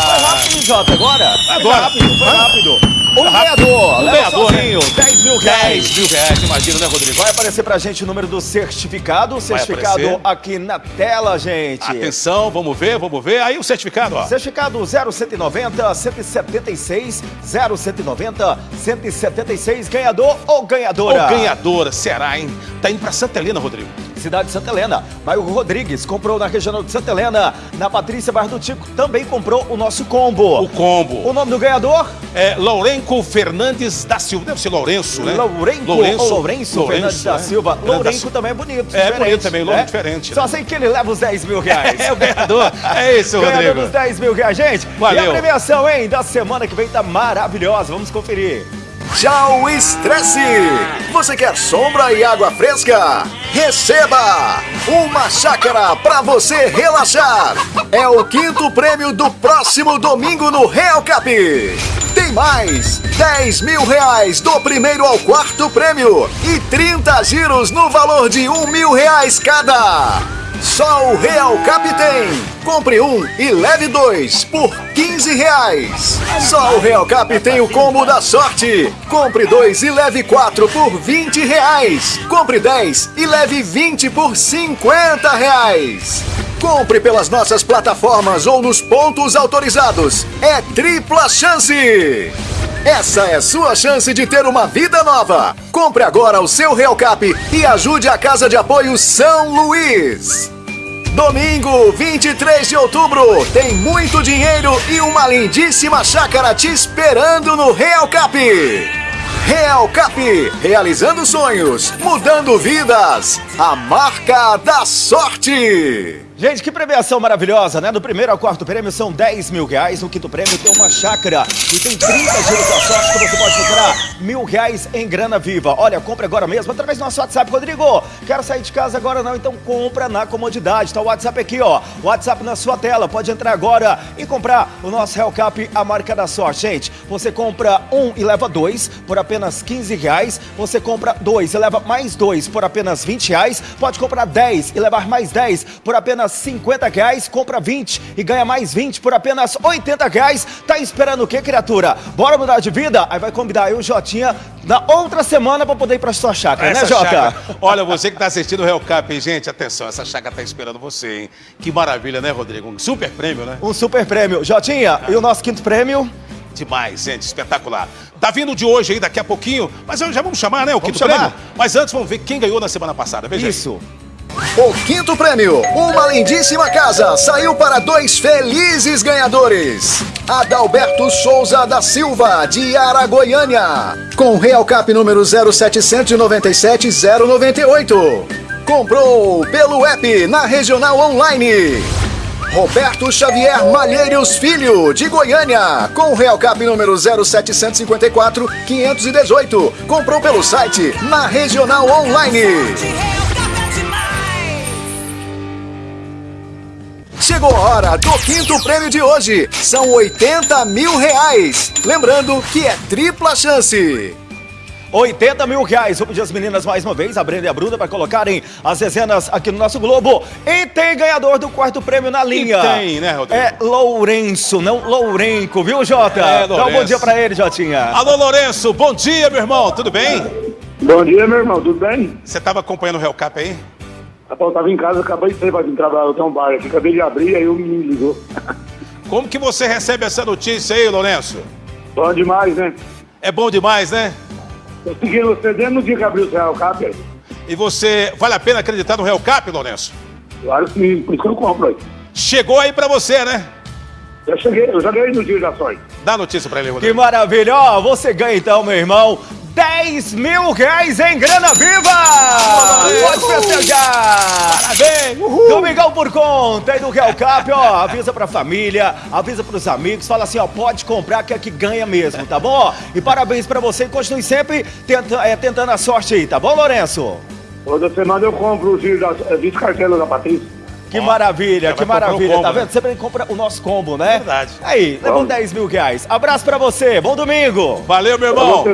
Foi rápido, Jota, agora. Agora. Foi rápido, Hã? rápido. Um ganhador. Um ganhador, né? sozinho. 10 mil reais. 10 mil reais, imagina, né, Rodrigo? Vai aparecer pra gente o número do certificado. O certificado aqui na tela, gente. Atenção, vamos ver, vamos ver. Aí o certificado, ó. Certificado 0190 176 0190 176 ganhador ou ganhadora? Ou ganhadora, será, hein? Tá indo pra Santa Helena, Rodrigo. Cidade de Santa Helena. Bairro Rodrigues comprou na regional de Santa Helena. Na Patrícia Bairro do Tico também comprou o nosso combo. O combo. O nome do ganhador? É Lourenco Fernandes da Silva. Deve ser Lourenço, né? Lourenco ou Lourenço, Fernandes da é. Silva. Lourenco também é bonito. É bonito também, Lourenco né? diferente, Só né? sei que ele leva os 10 mil reais. É o ganhador. É isso, Ganhador Rodrigo. dos 10 mil reais, gente. E Valeu. a premiação, hein, da semana que vem tá maravilhosa. Vamos conferir. Tchau, estresse! Você quer sombra e água fresca? Receba! Uma chácara para você relaxar! É o quinto prêmio do próximo domingo no Real Cap! Tem mais! 10 mil reais do primeiro ao quarto prêmio e 30 giros no valor de um mil reais cada! Só o Real Cap tem! Compre um e leve dois por 15 reais. Só o Real Cap tem o combo da sorte. Compre dois e leve quatro por 20 reais. Compre 10 e leve 20 por 50 reais. Compre pelas nossas plataformas ou nos pontos autorizados. É tripla chance! Essa é sua chance de ter uma vida nova. Compre agora o seu Real Cap e ajude a Casa de Apoio São Luís. Domingo, 23 de outubro, tem muito dinheiro e uma lindíssima chácara te esperando no Real Cap. Real Cap, realizando sonhos, mudando vidas. A marca da sorte. Gente, que premiação maravilhosa, né? Do primeiro ao quarto prêmio são 10 mil reais. No quinto prêmio tem uma chácara e tem 30 giros da sorte que você pode comprar mil reais em grana viva. Olha, compre agora mesmo através do nosso WhatsApp. Rodrigo, quero sair de casa agora não, então compra na comodidade. Tá o WhatsApp aqui, ó. WhatsApp na sua tela. Pode entrar agora e comprar o nosso Hellcap, a marca da sorte. Gente, você compra um e leva dois por apenas 15 reais. Você compra dois e leva mais dois por apenas 20 reais. Pode comprar 10 e levar mais 10 por apenas 50 reais. Compra 20 e ganha mais 20 por apenas 80 reais. Tá esperando o que, criatura? Bora mudar de vida? Aí vai convidar eu, Jotinha, na outra semana pra poder ir pra sua chácara, né, Essa Jota? chácara- Olha, você que tá assistindo o Real Cap, hein, gente, atenção, essa chácara tá esperando você, hein? Que maravilha, né, Rodrigo? Um super prêmio, né? Um super prêmio. Jotinha, e o nosso quinto prêmio? Demais, gente, espetacular. Tá vindo de hoje aí, daqui a pouquinho, mas já vamos chamar, né, o quinto chamar. prêmio? Mas antes, vamos ver quem ganhou na semana passada, veja aí. O quinto prêmio, uma lindíssima casa, saiu para dois felizes ganhadores. Adalberto Souza da Silva, de Aragoiânia, com Real Cap número 0797098. Comprou pelo app na Regional Online. Roberto Xavier Malheiros Filho, de Goiânia, com Real Cap número 0754 518. Comprou pelo site na Regional Online. Chegou a hora do quinto prêmio de hoje. São 80 mil reais. Lembrando que é tripla chance. 80 mil reais. Vou pedir as meninas mais uma vez, a Brenda e a Bruna, para colocarem as dezenas aqui no nosso Globo. E tem ganhador do quarto prêmio na linha. E tem, né, Rodrigo? É Lourenço, não Lourenco, viu, Jota? É, Então, bom Lourenço. dia pra ele, Jotinha. Alô, Lourenço, bom dia, meu irmão, tudo bem? Bom dia, meu irmão, tudo bem? Você tava acompanhando o Real Cap aí? Rapaz, eu tava em casa, acabei de sair pra vir trabalhar, eu tenho um bar aqui, acabei de abrir, aí o menino ligou. Como que você recebe essa notícia aí, Lourenço? Bom demais, né? É bom demais, né? Eu segui você desde no dia que abriu o Real Cap, aí. E você, vale a pena acreditar no Real Cap, Lourenço? Claro sim, por isso que eu compro aí. Chegou aí pra você, né? Eu cheguei, eu já ganhei no dia da sorte. Dá notícia pra ele, Que Rodrigo. maravilha! Ó, você ganha então, meu irmão. 10 mil reais em grana viva! Pode festejar! Parabéns! Domingão por conta aí do Real Cap, ó. Avisa pra família, avisa pros amigos, fala assim, ó, pode comprar que é que ganha mesmo, tá bom? E parabéns pra você e continue sempre tenta- é, tentando a sorte aí, tá bom, Lourenço? Toda semana eu compro o giro das 20 cartelas da Patrícia. Que maravilha, que maravilha, combo, tá né? vendo? Sempre compra o nosso combo, né? Verdade. Aí, levou Vamos. 10 mil reais. Abraço pra você, bom domingo! Valeu, meu irmão.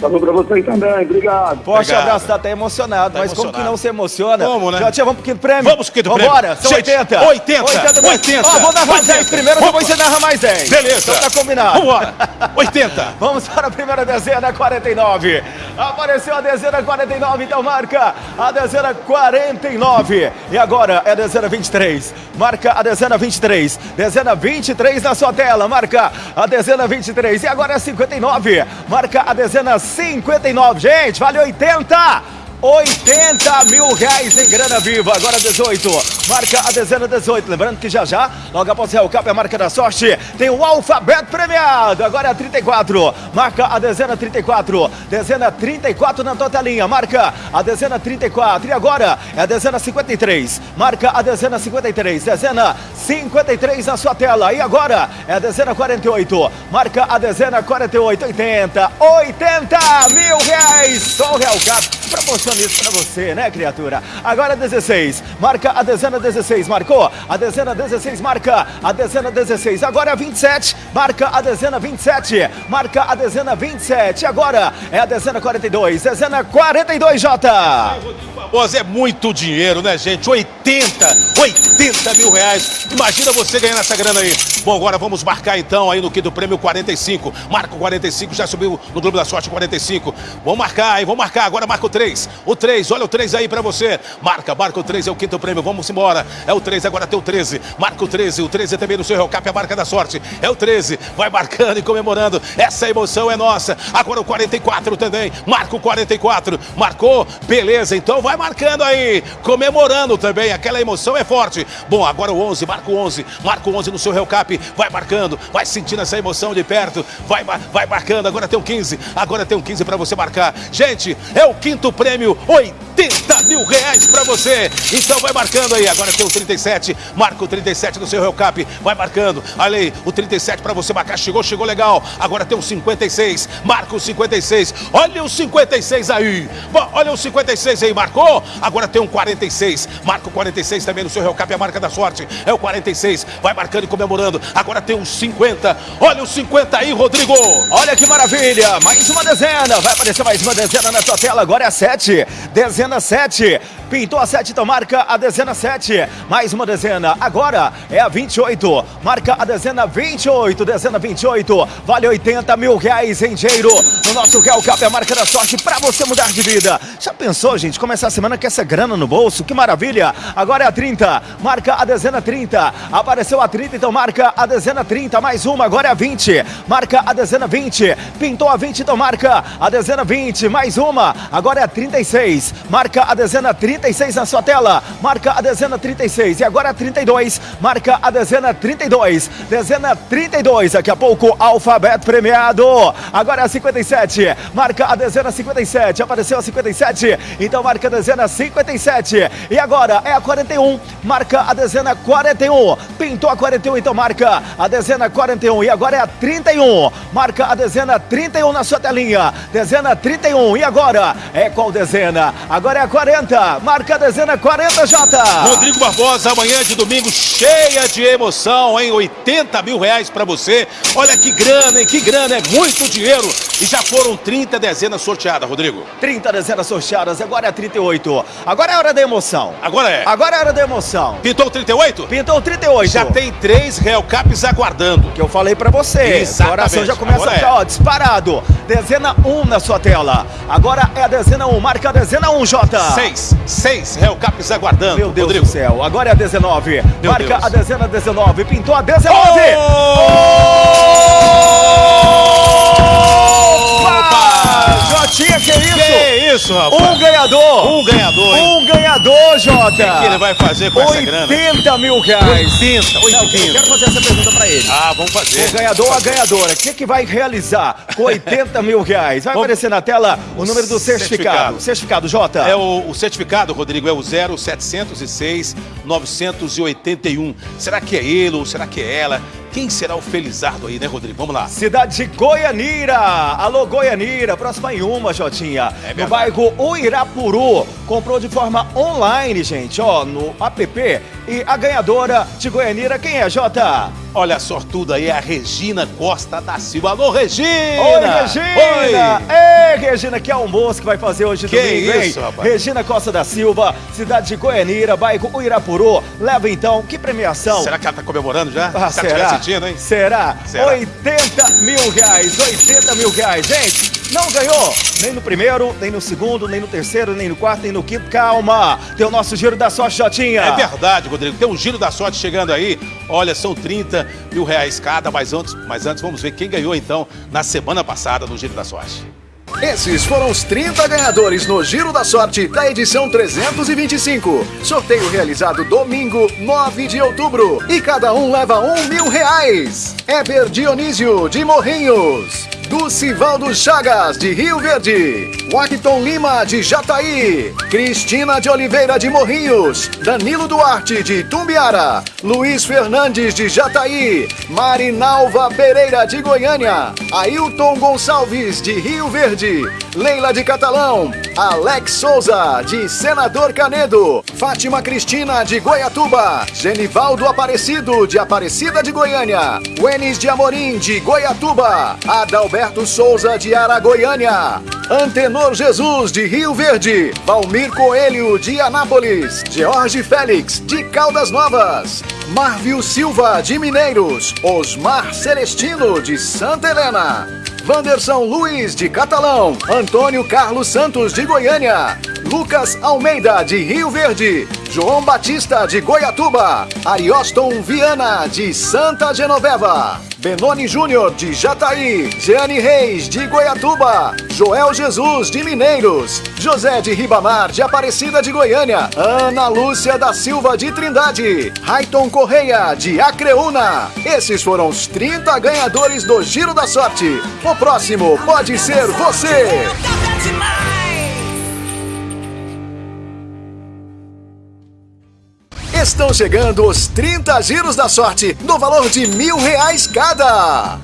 Falou pra você também, obrigado. Forte Obrigado. abraço, tá até emocionado. Tá mas como que emocionado. não se emociona? Como, né? Já tinha, vamos pro quinto prêmio? Vamos pro quinto prêmio. Vambora, são Gente, 80. 80, mil. 80, Ó, vou narrar 80. 10 primeiro, depois você narra mais 10. Beleza. Então tá combinado. Vambora. 80. Vamos para a primeira dezena, 49. Apareceu a dezena 49, então marca a dezena 49. E agora é a dezena 23. Marca a dezena 23. Dezena 23 na sua tela. Marca a dezena 23. E agora é 59. Marca a dezena 59. Gente, vale 80. 80 mil reais em grana viva, agora 18. Marca a dezena 18. Lembrando que já já, logo após o Cap, a marca da sorte, tem o alfabeto premiado. Agora é a 34. Marca a dezena 34. Dezena 34 na tua telinha. Marca a dezena 34. E agora é a dezena 53. Marca a dezena 53. Dezena 53 na sua tela. E agora é a dezena 48. Marca a dezena 48. 80. 80 mil reais. Só o Real Cap proporciona isso pra você, né, criatura? Agora 16, marca a dezena 16, marcou. A dezena 16, marca a dezena 16. Agora é 27, marca a dezena 27, marca a dezena 27. Agora é a dezena 42, dezena 42, Jota. Barbosa, é muito dinheiro, né, gente? 80, 80 mil reais. Imagina você ganhando essa grana aí. Bom, agora vamos marcar então aí no quinto prêmio 45. Marca o 45, já subiu no Globo da Sorte 45. Vamos marcar aí, vamos marcar. Agora marca o 3. O 3, olha o 3 aí pra você. Marca, marca o 3, é o quinto prêmio. Vamos embora. É o 3, agora tem o 13. Marca o 13, o 13 também no seu Real Cap, é a marca da sorte. É o 13, vai marcando e comemorando. Essa emoção é nossa. Agora o 44 também. Marca o 44. Marcou, beleza. Então vai marcando aí, comemorando também. Aquela emoção é forte. Bom, agora o 11, marca o 11. Marca o 11 no seu Real Cap. Vai marcando, vai sentindo essa emoção de perto. Vai, vai, vai marcando. Agora tem um 15. Agora tem um 15 pra você marcar. Gente, é o quinto prêmio. 80 mil reais pra você. Então vai marcando aí. Agora tem o 37. Marca o 37 no seu Real Cap. Vai marcando. Olha aí, o 37 pra você marcar. Chegou, chegou legal. Agora tem o 56. Marca o 56. Olha o 56 aí. Olha o 56 aí. Marcou? Agora tem um 46. Marca o 46 também no seu Real. É a marca da sorte. É o 46. Vai marcando e comemorando. Agora tem um 50. Olha o 50 aí, Rodrigo. Olha que maravilha! Mais uma dezena! Vai aparecer mais uma dezena na tua tela. Agora é a 7. Dezena 7. Pintou a 7, então marca a dezena 7. Mais uma dezena. Agora é a 28. Marca a dezena 28. Dezena 28. Vale 80 mil reais em dinheiro. No nosso Real Cap, a marca da sorte pra você mudar de vida. Já pensou, gente? Começar a semana com essa grana no bolso? Que maravilha! Agora é a 30. Marca a dezena 30. Apareceu a 30, então marca a dezena 30. Mais uma, agora é a 20. Marca a dezena 20. Pintou a 20, então marca a dezena 20. Mais uma, agora é a 36. Marca a dezena 36. 36 na sua tela, marca a dezena 36. E agora a 32, marca a dezena 32. Dezena 32, daqui a pouco, alfabeto premiado. Agora a 57, marca a dezena 57. Apareceu a 57, então marca a dezena 57. E agora é a 41, marca a dezena 41. Pintou a 41, então marca a dezena 41. E agora é a 31, marca a dezena 31 na sua telinha. Dezena 31. E agora é qual dezena? Agora é a 40, marca a dezena 40, Jota. Rodrigo Barbosa, amanhã de domingo, cheia de emoção, hein? 80 mil reais pra você. Olha que grana, hein? Que grana, é muito dinheiro. E já foram 30 dezenas sorteadas, Rodrigo. 30 dezenas sorteadas, agora é 38. Agora é hora da emoção. Agora é. Agora é hora da emoção. Pintou 38? Pintou 38. Já tem três Real Caps aguardando. Que eu falei pra você. Exatamente. O coração já começa Agora a ficar, é. ó, disparado. Dezena 1 na sua tela. Agora é a dezena 1, marca a dezena 1, Jota. Seis, seis Real Caps aguardando. Meu Deus Rodrigo. do céu, agora é a 19. Meu marca Deus. a dezena 19, pintou a 19. Opa! Jotinha, que isso? Que isso, rapaz? Um ganhador! Um ganhador, hein? Um ganhador, Jota! O que ele vai fazer com essa grana? 80 mil reais! 80, 80. Não, eu quero fazer essa pergunta pra ele. Ah, vamos fazer. O ganhador ou a ganhadora, o que, que vai realizar com 80 mil reais? Vai Vamos- aparecer na tela o número do certificado. Certificado. Certificado, Jota. É o, o certificado, Rodrigo, é o 0706 981. Será que é ele ou será que é ela? Quem será o felizardo aí, né, Rodrigo? Vamos lá. Cidade de Goianira. Alô, Goianira. Próxima em uma, Jotinha. É no bairro Uirapuru. Comprou de forma online, gente, ó, no app. E a ganhadora de Goianira, quem é, Jota? Olha a sortuda aí, é a Regina Costa da Silva. Alô, Regina! Oi, Regina! Ei, Regina, que almoço que vai fazer hoje Que domingo, hein? isso, rapaz? Regina Costa da Silva, cidade de Goianira, bairro Uirapuru. Leva então, que premiação? Será que ela tá comemorando já? Ah, Se ela será? Hein? Será? Será? 80 mil reais, 80 mil reais. Gente, não ganhou nem no primeiro, nem no segundo, nem no terceiro, nem no quarto, nem no quinto. Calma, tem o nosso giro da sorte, Jotinha. É verdade, Rodrigo. Tem um giro da sorte chegando aí. Olha, são 30 mil reais cada, mas antes, mas antes vamos ver quem ganhou então na semana passada no Giro da Sorte. Esses foram os 30 ganhadores no Giro da Sorte da edição 325. Sorteio realizado domingo, 9 de outubro. E cada um leva um mil reais. Eber Dionísio, de Morrinhos. Ducivaldo Chagas, de Rio Verde. Washington Lima, de Jataí. Cristina de Oliveira, de Morrinhos. Danilo Duarte, de Tumbiara. Luiz Fernandes, de Jataí. Marinalva Pereira, de Goiânia. Ailton Gonçalves, de Rio Verde. Leila de Catalão. Alex Souza, de Senador Canedo. Fátima Cristina, de Goiatuba. Genivaldo Aparecido, de Aparecida de Goiânia. Wenis de Amorim, de Goiatuba. Adalberto Souza, de Aragoiânia. Antenor Jesus, de Rio Verde. Valmir Coelho, de Anápolis. George Félix, de Caldas Novas. Marvio Silva, de Mineiros. Osmar Celestino, de Santa Helena. Wanderson Luiz, de Catalão. Antônio Carlos Santos, de Goiânia. Lucas Almeida, de Rio Verde. João Batista, de Goiatuba. Arioston Viana, de Santa Genoveva. Benoni Júnior, de Jataí. Jeane Reis, de Goiatuba. Joel Jesus, de Mineiros. José de Ribamar, de Aparecida de Goiânia. Ana Lúcia da Silva, de Trindade. Raiton Correia, de Acreúna. Esses foram os 30 ganhadores do Giro da Sorte. O próximo pode ser você. Estão chegando os 30 giros da sorte, no valor de mil reais cada.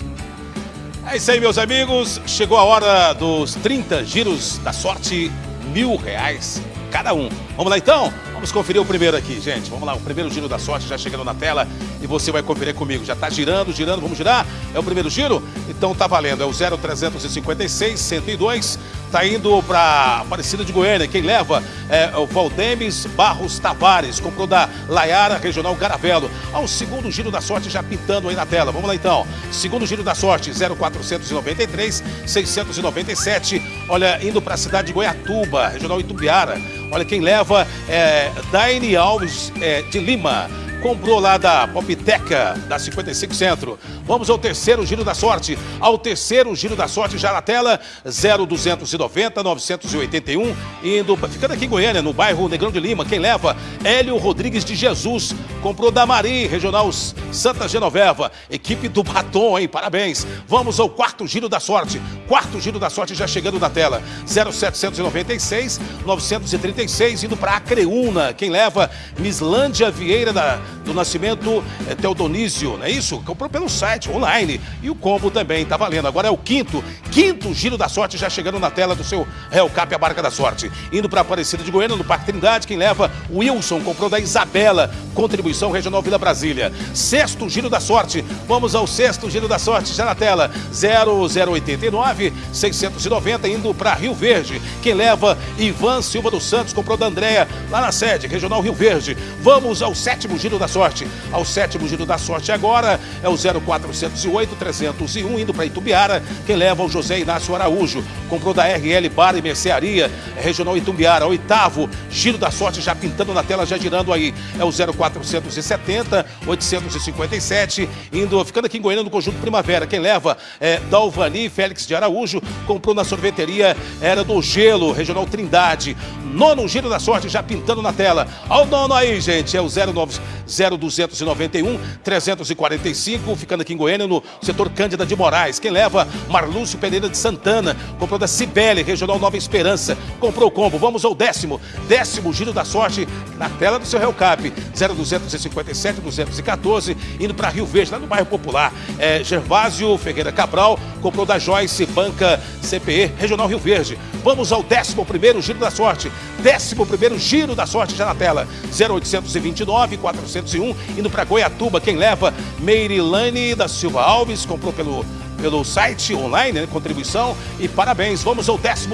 É isso aí, meus amigos. Chegou a hora dos 30 giros da sorte, mil reais cada um. Vamos lá então? Vamos conferir o primeiro aqui, gente. Vamos lá, o primeiro giro da sorte já chegando na tela e você vai conferir comigo. Já tá girando, girando, vamos girar? É o primeiro giro? Então tá valendo, é o 0356 102. Tá indo para Aparecida de Goiânia. Quem leva é o Valdemes Barros Tavares. Comprou da Laiara Regional Garavelo. Ao segundo giro da sorte já pintando aí na tela. Vamos lá então. Segundo giro da sorte, 0493 697. Olha, indo para a cidade de Goiatuba, Regional Itumbiara. Olha, quem leva é Daine Alves é, de Lima. Comprou lá da Popteca, da 55 Centro. Vamos ao terceiro giro da sorte. Ao terceiro giro da sorte, já na tela, 0290 981, indo, ficando aqui em Goiânia, no bairro Negrão de Lima. Quem leva? Hélio Rodrigues de Jesus. Comprou da Mari, Regional Santa Genoveva. Equipe do Batom, hein? Parabéns. Vamos ao quarto giro da sorte. Quarto giro da sorte já chegando na tela. 0796 936, indo para Acreúna. Quem leva? Mislândia Vieira da, do Nascimento é, Teodonísio, não é isso? Comprou pelo site, online. E o combo também tá valendo. Agora é o quinto, quinto giro da sorte já chegando na tela do seu Real Cap, a barca da sorte. Indo para Aparecida de Goiânia, no Parque Trindade, quem leva? Wilson, comprou da Isabela, contribuição Regional Vila Brasília. Sexto giro da sorte, vamos ao sexto giro da sorte, já na tela, 0089 690, indo para Rio Verde. Quem leva? Ivan Silva dos Santos, comprou da Andréia, lá na sede, Regional Rio Verde. Vamos ao sétimo giro da sorte. Ao sétimo giro da sorte agora é o 0408 301, indo para Itumbiara. Quem leva? O José Inácio Araújo, comprou da RL Bar e Mercearia, Regional Itumbiara. Oitavo giro da sorte, já pintando na tela, já girando aí. É o 0470 857, indo, ficando aqui em Goiânia no Conjunto Primavera. Quem leva? É Dalvani Félix de Araújo, comprou na sorveteria, era do Gelo, Regional Trindade. Nono giro da sorte, já pintando na tela. Olha o nono aí, gente, é o 09, 0291 345, ficando aqui em Goiânia, no setor Cândida de Moraes. Quem leva? Marlúcio Pereira de Santana, comprou da Cibele, Regional Nova Esperança. Comprou o combo. Vamos ao décimo, décimo giro da sorte, na tela do seu Real Cap, 0257 214, indo para Rio Verde, lá no bairro Popular. É, Gervásio Ferreira Cabral, comprou da Joyce Banca CPE, Regional Rio Verde. Vamos ao décimo primeiro giro da sorte. Décimo primeiro giro da sorte já na tela. 0829 401, indo para Goiatuba. Quem leva? Meirilane da Silva Alves, comprou pelo pelo site online, né, contribuição. E parabéns, vamos ao 12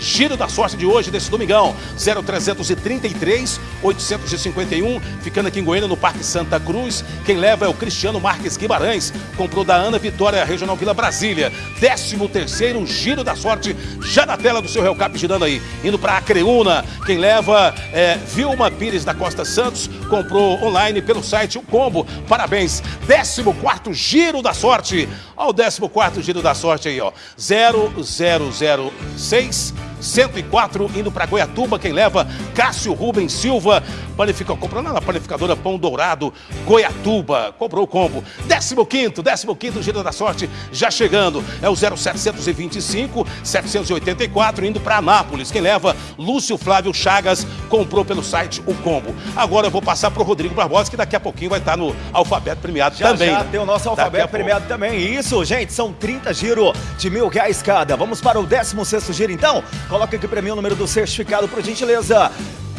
Giro da Sorte de hoje, desse domingão. 0333 851, ficando aqui em Goiânia, no Parque Santa Cruz. Quem leva é o Cristiano Marques Guimarães, comprou da Ana Vitória, Regional Vila Brasília. 13 Giro da Sorte, já na tela do seu Real Cap, girando aí. Indo para Acreúna, quem leva é Vilma Pires da Costa Santos, comprou online pelo site O Combo. Parabéns, 14 Giro da Sorte. Ao 14 Giro da Sorte aí, ó. 0006 104, indo para Goiatuba, quem leva? Cássio Rubens Silva, panifica, comprou na panificadora Pão Dourado, Goiatuba, comprou o combo. 15º, 15º Giro da Sorte, já chegando, é o 0725, 784, indo para Anápolis, quem leva? Lúcio Flávio Chagas, comprou pelo site o combo. Agora eu vou passar para o Rodrigo Barbosa, que daqui a pouquinho vai estar no alfabeto premiado já, também. Já né? tem o nosso alfabeto premiado também. Isso, gente, são 30 giro de mil reais cada. Vamos para o 16º giro, então? Coloca aqui para mim o número do certificado, por gentileza.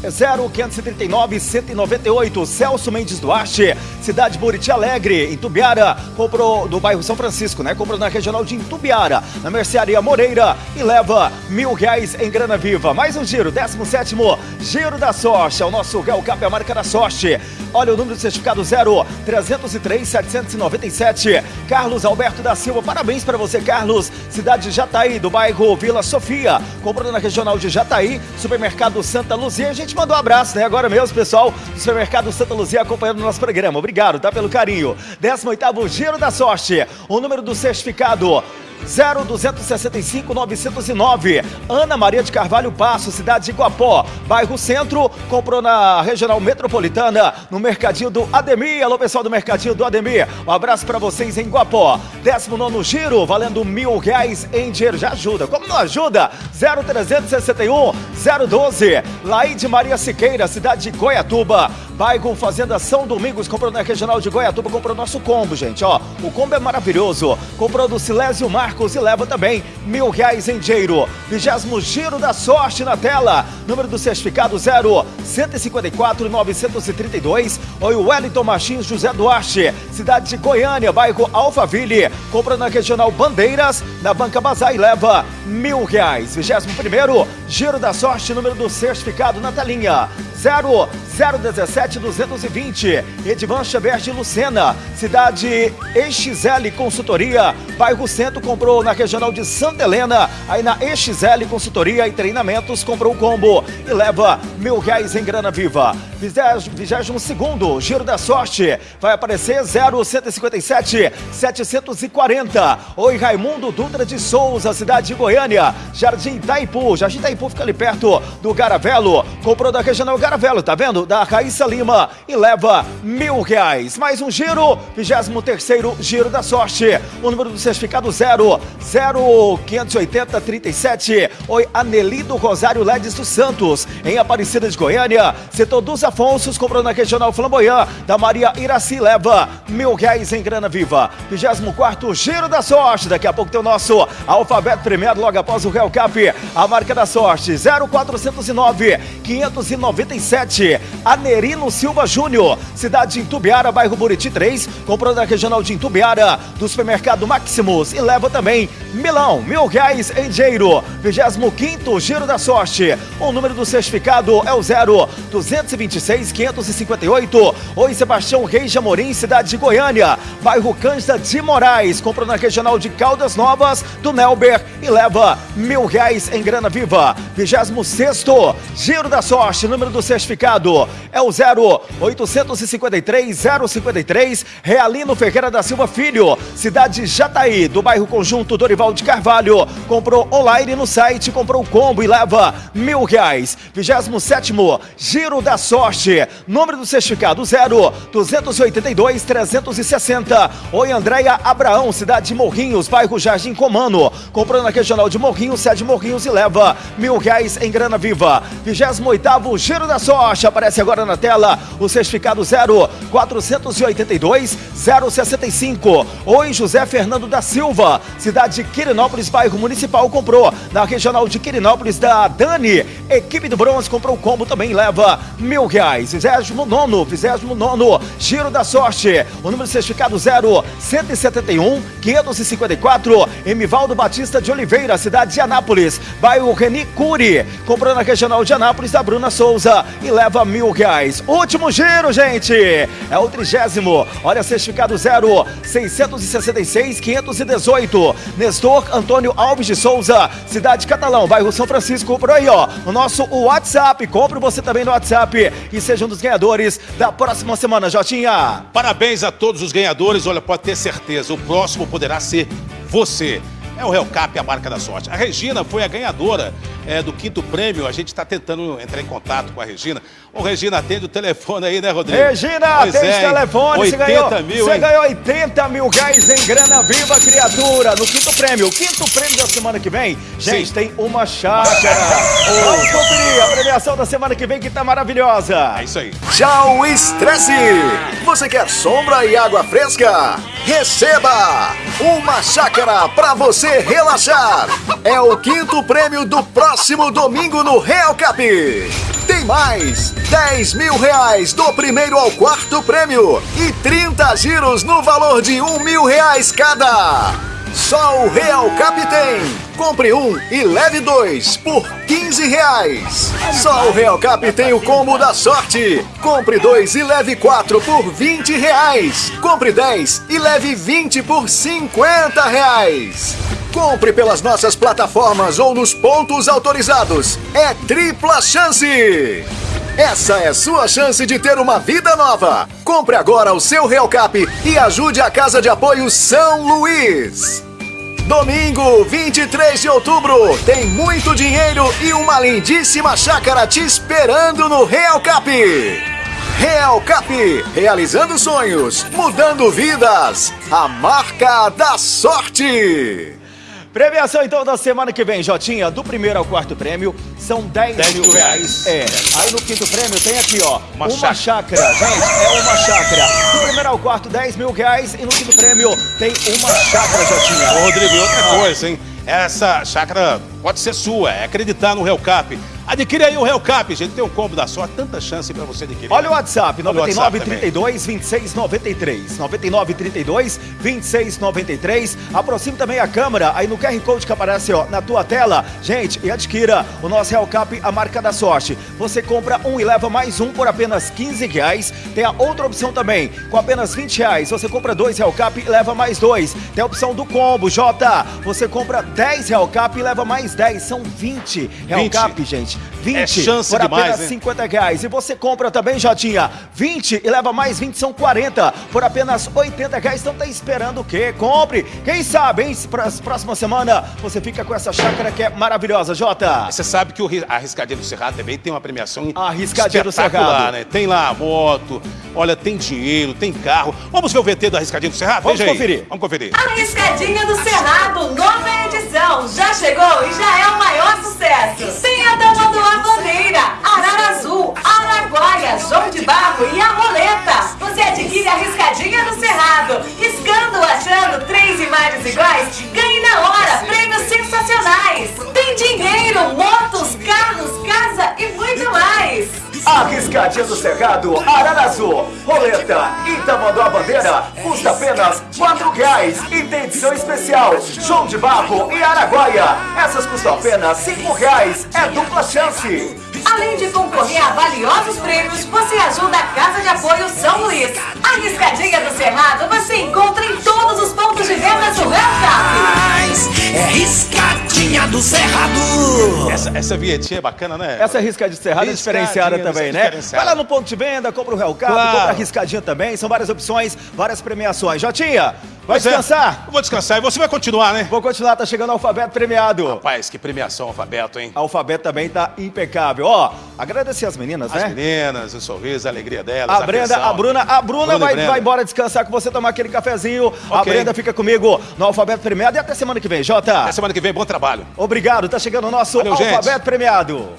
0539 198 Celso Mendes Duarte, cidade Buriti Alegre, em Tubiara, comprou do bairro São Francisco, né? Comprou na regional de Tubiara, na mercearia Moreira e leva mil reais em grana viva. Mais um giro, 17 Giro da Sorte, é o nosso Real Cap, a marca da sorte. Olha o número do certificado 0 303 797. Carlos Alberto da Silva, parabéns para você, Carlos. Cidade de Jataí, do bairro Vila Sofia. Comprou na regional de Jataí, supermercado Santa Luzia. A gente mandou um abraço, né? Agora mesmo, pessoal do supermercado Santa Luzia acompanhando o nosso programa. Obrigado, tá? Pelo carinho. 18 Giro da Sorte. O número do certificado 0265 909. Ana Maria de Carvalho Passo, cidade de Guapó, bairro Centro, comprou na Regional Metropolitana, no Mercadinho do Ademir. Alô, pessoal do Mercadinho do Ademir. Um abraço para vocês em Guapó. 19 giro, valendo mil reais em dinheiro. Já ajuda. Como não ajuda? 0361 012. Laide Maria Siqueira, cidade de Goiatuba, bairro Fazenda São Domingos, comprou na Regional de Goiatuba, comprou nosso combo, gente, ó. O combo é maravilhoso. Comprou do Silésio Marcos e leva também mil reais em dinheiro. Vigésimo giro da sorte na tela. Número do certificado 0 154 932. Oi, Wellington Martins José Duarte, cidade de Goiânia, bairro Alphaville. Compra na Regional Bandeiras, na Banca Bazar e leva mil reais. Vigésimo primeiro giro da sorte, número do certificado na telinha. 0 017 220. Edvan Xavier de Lucena, cidade EXL Consultoria, bairro Centro, comprou na regional de Santa Helena, aí na EXL Consultoria e Treinamentos, comprou o combo e leva mil reais em grana viva. 22 segundo, giro da sorte, vai aparecer 0157 740. Oi, Raimundo Dutra de Souza, cidade de Goiânia, Jardim Itaipu, Jardim Itaipu fica ali perto do Garavelo, comprou da regional Garavelo, tá vendo? Da Raíssa Lima e leva mil reais. Mais um giro, 23 giro da sorte. O número do certificado 0, 0580 37. Oi, Anelido Rosário Ledes dos Santos, em Aparecida de Goiânia. Setor dos Afonsos, comprou na regional Flamboyant, da Maria Iraci, leva mil reais em grana viva. 24 giro da sorte. Daqui a pouco tem o nosso alfabeto premiado logo após o Real Cap. A marca da sorte, 0409 597. Anerino Silva Júnior, cidade de Intubiara, bairro Buriti 3, comprou da regional de Intubiara, do supermercado Maximus e leva também milão, mil reais em dinheiro. 25 giro da sorte. O número do certificado é o 0 226 558. Oi, Sebastião Reis de Amorim, cidade de Goiânia, bairro Cândida de Moraes, comprou na regional de Caldas Novas, do Nelber e leva mil reais em grana viva. 26 giro da sorte, número do certificado é o 0853 053 Realino Ferreira da Silva Filho, cidade de Jataí, do bairro Conjunto Dorival de Carvalho. Comprou online no site, comprou o combo e leva mil reais. 27 giro da sorte, número do certificado 0 282 360. Oi, Andréia Abraão, cidade de Morrinhos, bairro Jardim Comano. Comprou na regional de Morrinhos, sede Morrinhos e leva mil reais em grana viva. 28 giro da sorte, aparece agora na tela o certificado 0 482 065. Oi, José Fernando da Silva, cidade de Quirinópolis, bairro municipal, comprou na regional de Quirinópolis da Dani. Equipe do Bronze comprou o combo, também leva mil reais. 29, 29, giro da sorte. O número do certificado 0 171 554. Emivaldo Batista de Oliveira, cidade de Anápolis, bairro Reni Cury. Comprou na regional de Anápolis da Bruna Souza e leva mil reais. Último giro, gente. É o trigésimo. Olha, certificado 0 666 518. Nestor Antônio Alves de Souza, cidade de Catalão, bairro São Francisco. Por aí, ó. O nosso WhatsApp. Compre você também no WhatsApp e seja um dos ganhadores da próxima semana, Jotinha. Parabéns a todos os ganhadores. Olha, pode ter certeza, o próximo poderá ser você. É o Hellcap, a marca da sorte. A Regina foi a ganhadora é, do quinto prêmio. A gente está tentando entrar em contato com a Regina. Ô, Regina, atende o telefone aí, né, Rodrigo? Regina, Pois atende o é, hein? telefone. 80 você ganhou, mil, você hein? ganhou 80 mil reais em grana viva, criatura, no quinto prêmio. O quinto prêmio da semana que vem, gente, Sim. tem uma chácara. Vamos conferir a premiação da semana que vem que tá maravilhosa. É isso aí. Tchau, estresse! Você quer sombra e água fresca? Receba! Uma chácara para você relaxar! É o quinto prêmio do próximo domingo no Real Cap! Tem mais! 10 mil reais do primeiro ao quarto prêmio e 30 giros no valor de um mil reais cada! Só o Real Cap! Compre um e leve dois por 15 reais. Só o Real Cap tem o combo da sorte. Compre dois e leve quatro por 20 reais. Compre 10 e leve 20 por 50 reais. Compre pelas nossas plataformas ou nos pontos autorizados. É tripla chance! Essa é sua chance de ter uma vida nova. Compre agora o seu Real Cap e ajude a Casa de Apoio São Luís. Domingo, 23 de outubro, tem muito dinheiro e uma lindíssima chácara te esperando no Real Cap. Real Cap, realizando sonhos, mudando vidas. A marca da sorte. Premiação então da semana que vem, Jotinha, do primeiro ao quarto prêmio, são 10, 10 mil mil reais. É. Aí no quinto prêmio tem aqui, ó, Uma uma, chácara. Gente, é uma chácara. Do ao quarto, 10 mil reais. E no quinto prêmio tem uma chácara, Jotinha. Rodrigo, e outra coisa, hein? Essa chácara pode ser sua, é acreditar no Real Cap. Adquire aí o Real Cap, gente. Tem um combo da sorte, tanta chance pra você adquirir. Olha o WhatsApp, Olha o 99 WhatsApp também. 32 26 93. 99 32 26 93. Aproxime também a câmera aí no QR Code que aparece ó, na tua tela. Gente, e adquira o nosso Real Cap, a marca da sorte. Você compra um e leva mais um por apenas 15 reais. Tem a outra opção também, com apenas 20 reais. Você compra dois Real Cap e leva mais dois. Tem a opção do combo, Jota. Você compra 10 Real Cap e leva mais 10. São 20 Real 20. Cap, gente. 20 É chance por demais, apenas hein? 50 reais. E você compra também, Jotinha, 20 e leva mais 20, são 40 por apenas 80 reais. Então tá esperando o quê? Compre. Quem sabe, hein? Pra próxima semana você fica com essa chácara que é maravilhosa, Jota. Você sabe que o ri- a Riscadinha do Cerrado também tem uma premiação A Riscadinha do espetacular, Cerrado. né? Tem lá a moto, olha, tem dinheiro, tem carro. Vamos ver o VT da Riscadinha do Cerrado? Vamos Veja aí. conferir. Vamos conferir. Arriscadinha do Cerrado, nova edição. Já chegou e já é o maior sucesso. Tem a Tamanduá Bandeira, Arara Azul, Araguaia, João de Barro e a Roleta. Você adquire a Riscadinha do Cerrado. Riscando, achando três imagens iguais, ganhe na hora prêmios sensacionais. Tem dinheiro, motos, carros, casa e muito mais. Arriscadinha do Cerrado, Ararazu, Roleta Tamanduá Bandeira custa apenas 4 reais e tem edição especial João de Barro e Araguaia. Essas custam apenas 5 reais, é dupla chance. Além de concorrer a valiosos prêmios, você ajuda a Casa de Apoio São Luís. A Riscadinha do Cerrado você encontra em todos os pontos de venda do Rancap. É riscadinha do Cerrado. Essa, essa vinhetinha é bacana, né? Essa riscadinha de Cerrado é diferenciada também, né? diferenciada. Vai lá no ponto de venda, compra o Real Cap, Claro. compra a riscadinha também. São várias opções, várias premiações. Jotinha, vai Pois é. descansar? Eu vou descansar e você vai continuar, né? Vou continuar, tá chegando o alfabeto premiado. Rapaz, que premiação alfabeto, hein? Alfabeto também tá impecável. Ó, agradecer as meninas, As né? meninas, o sorriso, a alegria delas. A Brenda, atenção. a Bruna, a Bruna, Bruna vai, vai embora descansar com você, tomar aquele cafezinho. A Ok. Brenda fica comigo no Alfabeto Premiado e até semana que vem, Jota. Até semana que vem, bom trabalho. Obrigado, tá chegando o nosso Valeu, gente. Alfabeto Premiado.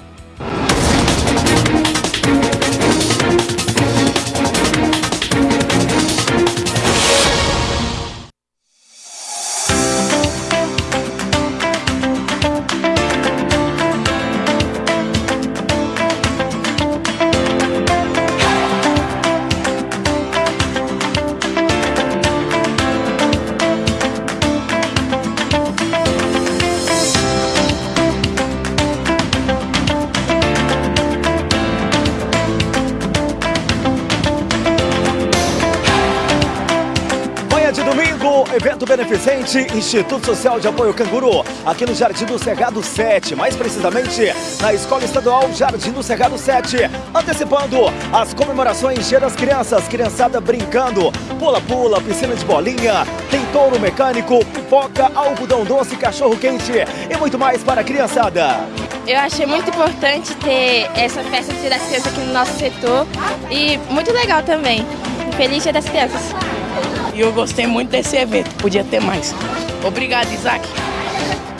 Beneficente, Instituto Social de Apoio Canguru, aqui no Jardim do Cerrado 7, mais precisamente na Escola Estadual Jardim do Cerrado 7, antecipando as comemorações Dia das Crianças, criançada brincando, pula-pula, piscina de bolinha, tem touro mecânico, pipoca, algodão doce, cachorro quente e muito mais para a criançada. Eu achei muito importante ter essa festa de das Crianças aqui no nosso setor e muito legal também. Feliz Dia das Crianças. E eu gostei muito desse evento, podia ter mais. Obrigado, Isaac.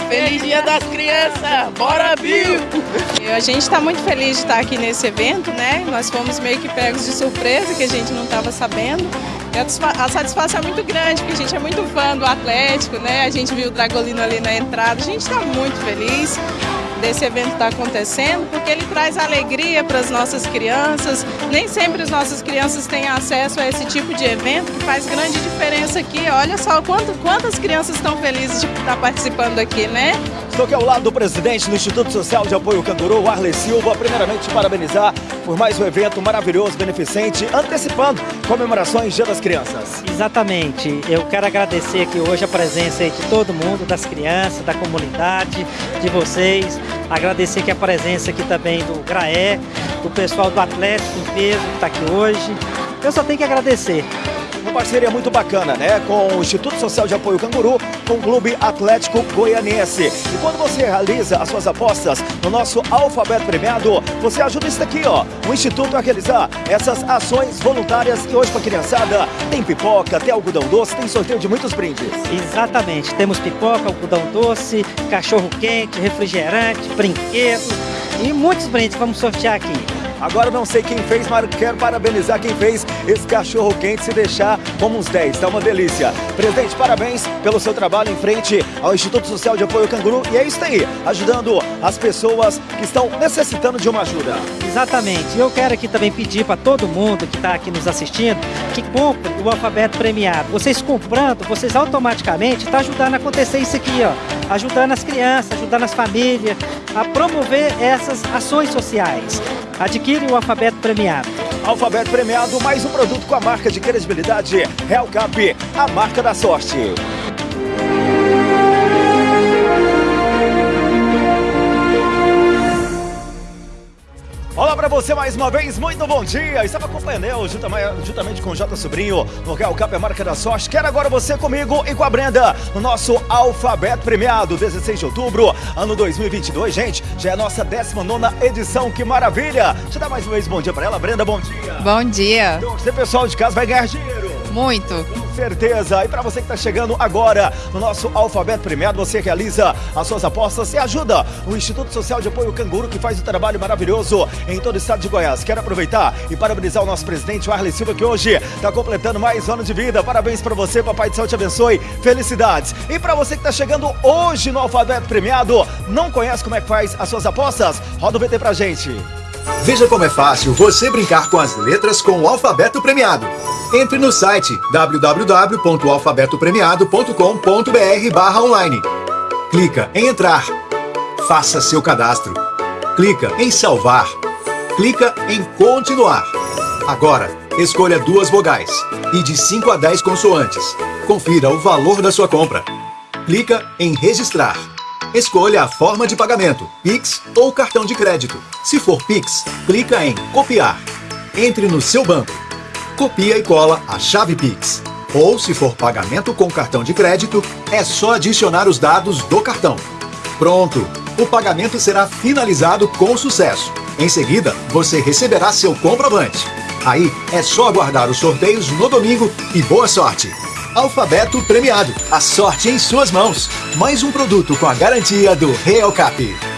Feliz Dia das Crianças! Bora, Bill! A gente está muito feliz de estar aqui nesse evento, né? Nós fomos meio que pegos de surpresa, que a gente não estava sabendo. A satisfação é muito grande, porque a gente é muito fã do Atlético, né? A gente viu o Dragolino ali na entrada. A gente está muito feliz desse evento estar acontecendo, porque ele traz alegria para as nossas crianças. Nem sempre as nossas crianças têm acesso a esse tipo de evento, que faz grande diferença aqui. Olha só quanto, quantas crianças estão felizes de estar participando aqui, né? Estou aqui ao lado do presidente do Instituto Social de Apoio Canguru, Arley Silva. Primeiramente, parabenizar por mais um evento maravilhoso, beneficente, antecipando comemorações Dia das Crianças. Exatamente. Eu quero agradecer aqui hoje a presença aí de todo mundo, das crianças, da comunidade, de vocês. Agradecer aqui a presença aqui também do Graé, do pessoal do Atlético em peso que está aqui hoje. Eu só tenho que agradecer. Parceria muito bacana, né? Com o Instituto Social de Apoio Canguru, com o Clube Atlético Goianense. E quando você realiza as suas apostas no nosso Alfabeto Premiado, você ajuda isso daqui, ó. O Instituto a realizar essas ações voluntárias. E hoje, pra criançada, tem pipoca, tem algodão doce, tem sorteio de muitos brindes. Exatamente. Temos pipoca, algodão doce, cachorro quente, refrigerante, brinquedo e muitos brindes que vamos sortear aqui. Agora não sei quem fez, mas quero parabenizar quem fez esse cachorro quente. Se deixar, como uns 10, tá uma delícia. Presidente, parabéns pelo seu trabalho em frente ao Instituto Social de Apoio Canguru. E é isso aí, ajudando as pessoas que estão necessitando de uma ajuda. Exatamente. Eu quero aqui também pedir para todo mundo que está aqui nos assistindo que compre o alfabeto premiado. Vocês comprando, vocês automaticamente estão ajudando a acontecer isso aqui, ó. Ajudando as crianças, ajudando as famílias a promover essas ações sociais. Adquire o alfabeto premiado. Alfabeto premiado, mais um produto com a marca de credibilidade Real Cap, a marca da sorte. Você mais uma vez, muito bom dia! Estava acompanhando eu, juntamente com o J Sobrinho, no Real Cap, a marca da sorte. Quero agora você comigo e com a Brenda, no nosso Alfabeto Premiado, 16 de outubro, ano 2022. Gente, já é a nossa 19 edição, que maravilha! Deixa eu dar mais uma vez bom dia pra ela. Brenda, bom dia! Bom dia! Então, você, pessoal de casa, vai ganhar dinheiro! Muito! Com certeza! E para você que está chegando agora no nosso Alfabeto Premiado, você realiza as suas apostas e ajuda o Instituto Social de Apoio Canguru, que faz um trabalho maravilhoso em todo o estado de Goiás. Quero aproveitar e parabenizar o nosso presidente, Arley Silva, que hoje está completando mais um ano de vida. Parabéns para você, Papai do Céu te abençoe. Felicidades! E para você que está chegando hoje no Alfabeto Premiado, não conhece como é que faz as suas apostas? Roda o VT pra gente. Veja como é fácil você brincar com as letras com o alfabeto premiado. Entre no site www.alfabetopremiado.com.br online. Clica em entrar. Faça seu cadastro. Clica em salvar. Clica em continuar. Agora, escolha duas vogais e de 5 a 10 consoantes. Confira o valor da sua compra. Clica em registrar. Escolha a forma de pagamento, Pix ou cartão de crédito. Se for Pix, clica em copiar. Entre no seu banco. Copia e cola a chave Pix. Ou se for pagamento com cartão de crédito, é só adicionar os dados do cartão. Pronto! O pagamento será finalizado com sucesso. Em seguida, você receberá seu comprovante. Aí é só aguardar os sorteios no domingo e boa sorte! Alfabeto Premiado. A sorte em suas mãos. Mais um produto com a garantia do Real Cap.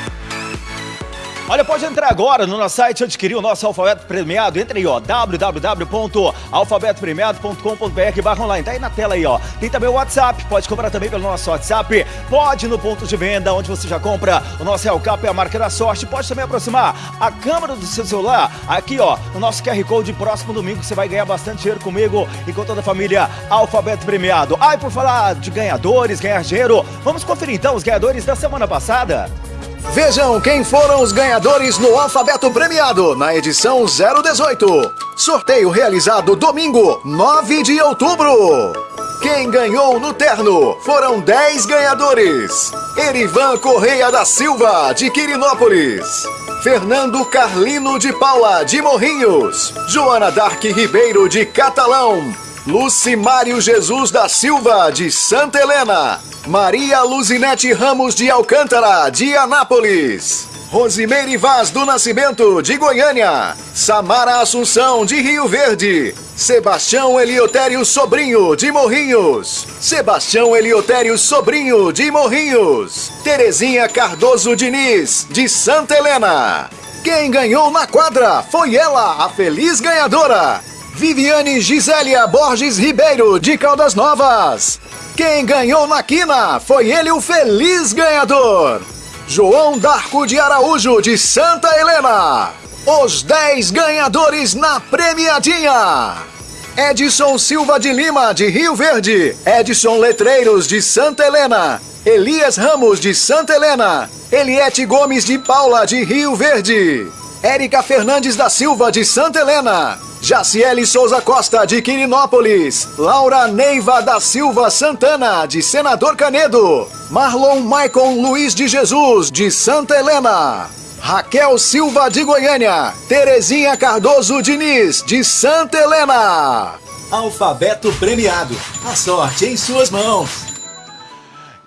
Olha, pode entrar agora no nosso site e adquirir o nosso alfabeto premiado. Entre aí, ó, www.alfabetopremiado.com.br barra online. Tá aí na tela aí, ó. Tem também o WhatsApp, pode comprar também pelo nosso WhatsApp. Pode no ponto de venda, onde você já compra o nosso Real Cap, é a marca da sorte. Pode também aproximar a câmera do seu celular. Aqui, ó, no nosso QR Code. Próximo domingo você vai ganhar bastante dinheiro comigo e com toda a família Alfabeto Premiado. Ai, por falar de ganhadores, ganhar dinheiro, vamos conferir então os ganhadores da semana passada. Vejam quem foram os ganhadores no Alfabeto Premiado na edição 018. Sorteio realizado domingo, 9 de outubro. Quem ganhou no terno foram 10 ganhadores. Erivan Correia da Silva, de Quirinópolis. Fernando Carlino de Paula, de Morrinhos. Joana Dark Ribeiro, de Catalão. Lucimário Jesus da Silva, de Santa Helena. Maria Luzinete Ramos de Alcântara, de Anápolis. Rosimeire Vaz do Nascimento, de Goiânia. Samara Assunção, de Rio Verde. Sebastião Eliotério Sobrinho, de Morrinhos. Sebastião Eliotério Sobrinho, de Morrinhos. Terezinha Cardoso Diniz, de Santa Helena. Quem ganhou na quadra foi ela, a feliz ganhadora. Viviane Gisélia Borges Ribeiro, de Caldas Novas. Quem ganhou na quina foi ele o feliz ganhador. João Darco de Araújo, de Santa Helena. Os 10 ganhadores na premiadinha. Edson Silva de Lima, de Rio Verde. Edson Letreiros, de Santa Helena. Elias Ramos, de Santa Helena. Eliette Gomes de Paula, de Rio Verde. Érica Fernandes da Silva, de Santa Helena. Jaciele Souza Costa, de Quirinópolis. Laura Neiva da Silva Santana, de Senador Canedo. Marlon Maicon Luiz de Jesus, de Santa Helena. Raquel Silva de Goiânia. Terezinha Cardoso Diniz, de Santa Helena. Alfabeto premiado. A sorte em suas mãos.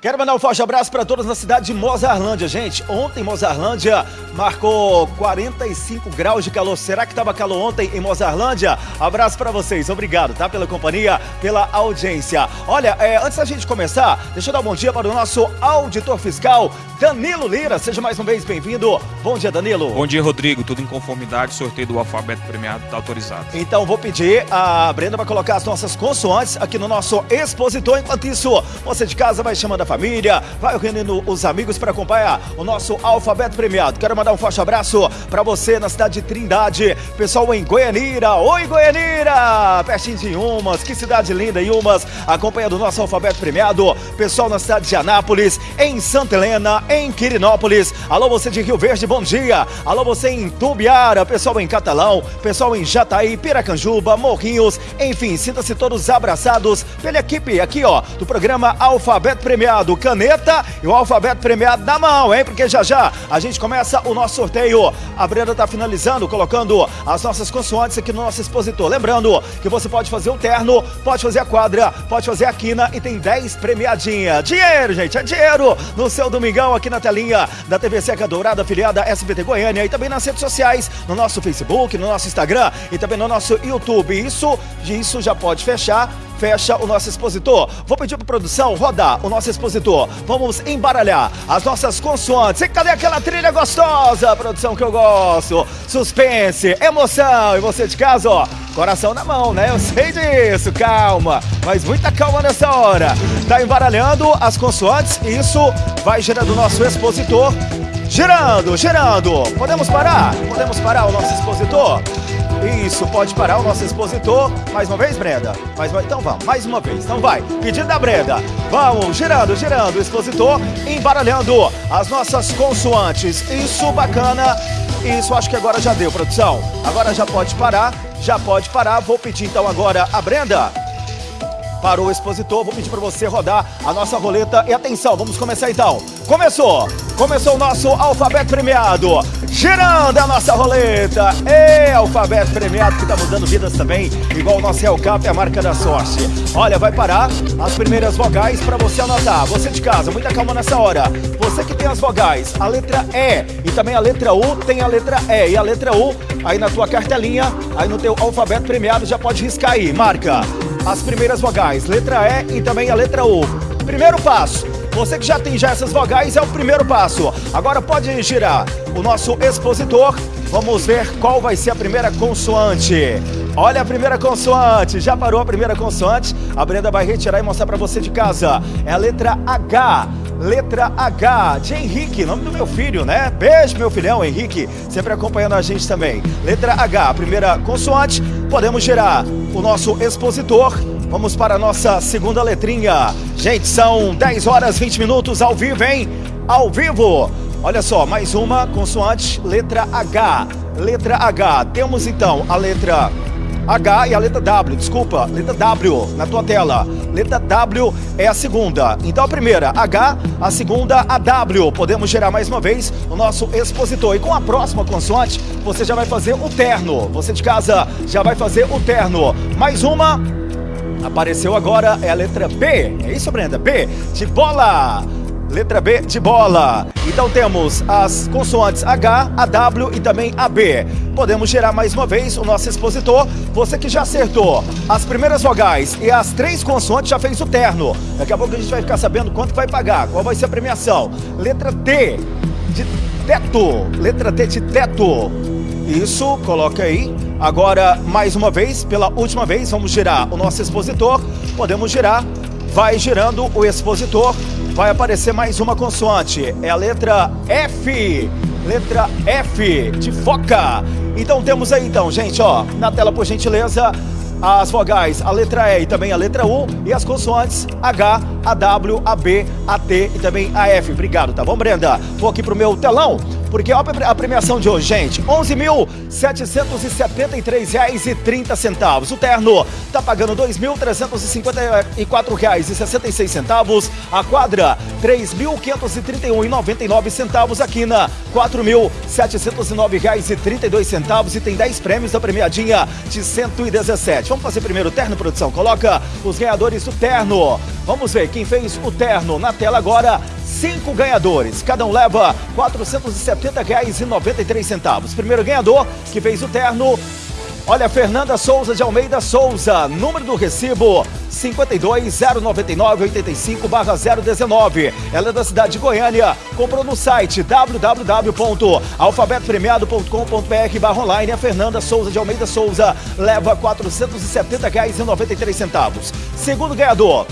Quero mandar um forte abraço para todos na cidade de Mozarlândia, gente. Ontem Mozarlândia marcou 45 graus de calor. Será que estava calor ontem em Mozarlândia? Abraço para vocês. Obrigado, tá? Pela companhia, pela audiência. Olha, é, antes da gente começar, deixa eu dar um bom dia para o nosso auditor fiscal, Danilo Lira. Seja mais uma vez bem-vindo. Bom dia, Danilo. Bom dia, Rodrigo. Tudo em conformidade. Sorteio do alfabeto premiado está autorizado. Então vou pedir a Brenda para colocar as nossas consoantes aqui no nosso expositor. Enquanto isso, você de casa vai chamando a família, vai reunindo os amigos para acompanhar o nosso alfabeto premiado. Quero mandar um forte abraço para você na cidade de Trindade, pessoal em Goianira. Oi, Goianira! Pertinho de Umas, que cidade linda, Umas, acompanhando o nosso alfabeto premiado. Pessoal na cidade de Anápolis, em Santa Helena, em Quirinópolis. Alô, você de Rio Verde, bom dia. Alô, você em Tubiara, pessoal em Catalão, pessoal em Jataí, Piracanjuba, Morrinhos, enfim, sinta-se todos abraçados pela equipe aqui, ó, do programa Alfabeto Premiado caneta e o alfabeto premiado na mão, hein? Porque já já a gente começa o nosso sorteio. A Brenda tá finalizando, colocando as nossas consoantes aqui no nosso expositor. Lembrando que você pode fazer o terno, pode fazer a quadra, pode fazer a quina e tem 10 premiadinha. Dinheiro, gente, é dinheiro no seu domingão aqui na telinha da TV Seca Dourada, afiliada SBT Goiânia e também nas redes sociais, no nosso Facebook, no nosso Instagram e também no nosso YouTube. Isso, isso já pode fechar fecha o nosso expositor. Vou pedir para produção rodar o nosso expositor. Vamos embaralhar as nossas consoantes. E cadê aquela trilha gostosa, produção que eu gosto? Suspense, emoção. E você de casa, ó, coração na mão, né? Eu sei disso, calma. Mas muita calma nessa hora. Tá embaralhando as consoantes e isso vai gerando o nosso expositor. Girando, girando. Podemos parar? Podemos parar o nosso expositor? Isso, pode parar o nosso expositor. Mais uma vez, Brenda? Mais uma... Então vamos, mais uma vez. Então vai. Pedido da Brenda. Vamos, girando, girando o expositor, embaralhando as nossas consoantes. Isso, bacana. Isso, acho que agora já deu, produção. Agora já pode parar, já pode parar. Vou pedir então agora a Brenda para o expositor. Vou pedir para você rodar a nossa roleta. E atenção, vamos começar então. Começou! Começou o nosso alfabeto premiado. Girando a nossa roleta. É alfabeto premiado que está mudando vidas também. Igual o nosso Hellcap a marca da sorte. Olha, vai parar as primeiras vogais para você anotar. Você de casa, muita calma nessa hora. Você que tem as vogais, a letra E e também a letra U, tem a letra E e a letra U. Aí na tua cartelinha, aí no teu alfabeto premiado já pode riscar aí. Marca as primeiras vogais, letra E e também a letra U. Primeiro passo, você que já tem já essas vogais é o primeiro passo. Agora pode girar o nosso expositor. Vamos ver qual vai ser a primeira consoante. Olha a primeira consoante. Já parou a primeira consoante? A Brenda vai retirar e mostrar para você de casa. É a letra H. Letra H de Henrique, nome do meu filho, né? Beijo, meu filhão Henrique, sempre acompanhando a gente também. Letra H, primeira consoante. Podemos girar o nosso expositor. Vamos para a nossa segunda letrinha. Gente, são 10 horas 20 minutos ao vivo, hein? Ao vivo. Olha só, mais uma consoante, letra H. Letra H. Temos então a letra H e a letra W, desculpa, letra W na tua tela. Letra W é a segunda. Então a primeira H, a segunda a W. Podemos gerar mais uma vez o nosso expositor. E com a próxima consoante, você já vai fazer o terno. Você de casa já vai fazer o terno. Mais uma. Apareceu agora, é a letra B. É isso, Brenda? B de bola. Letra B de bola. Então temos as consoantes H, a W e também a B. Podemos gerar mais uma vez o nosso expositor. Você que já acertou as primeiras vogais e as três consoantes já fez o terno. Daqui a pouco a gente vai ficar sabendo quanto vai pagar, qual vai ser a premiação. Letra T de teto. Letra T de teto. Isso, coloca aí. Agora, mais uma vez, pela última vez, vamos girar o nosso expositor. Podemos girar. Vai girando o expositor vai aparecer mais uma consoante. É a letra F. Letra F de foca. Então temos aí então, gente, ó, na tela por gentileza, as vogais, a letra E e também a letra U e as consoantes H, a W, a B, a T e também a F. Obrigado, tá bom, Brenda? Vou aqui pro meu telão porque olha a premiação de hoje, gente. R$ 11.773,30. O terno tá pagando R$ 2.354,66. A quadra, R$ 3.531,99. A quina, R$ 4.709,32. E tem 10 prêmios da premiadinha de 117. Vamos fazer primeiro o terno, produção? Coloca os ganhadores do terno. Vamos ver quem fez o terno na tela agora. Cinco ganhadores, cada um leva R$ 470,93. Primeiro ganhador que fez o terno, olha, Fernanda Souza de Almeida Souza, número do recibo 52-099-85-019. Ela é da cidade de Goiânia, comprou no site www.alfabetopremiado.com.br barra online. A Fernanda Souza de Almeida Souza leva R$ 470,93. Segundo ganhador,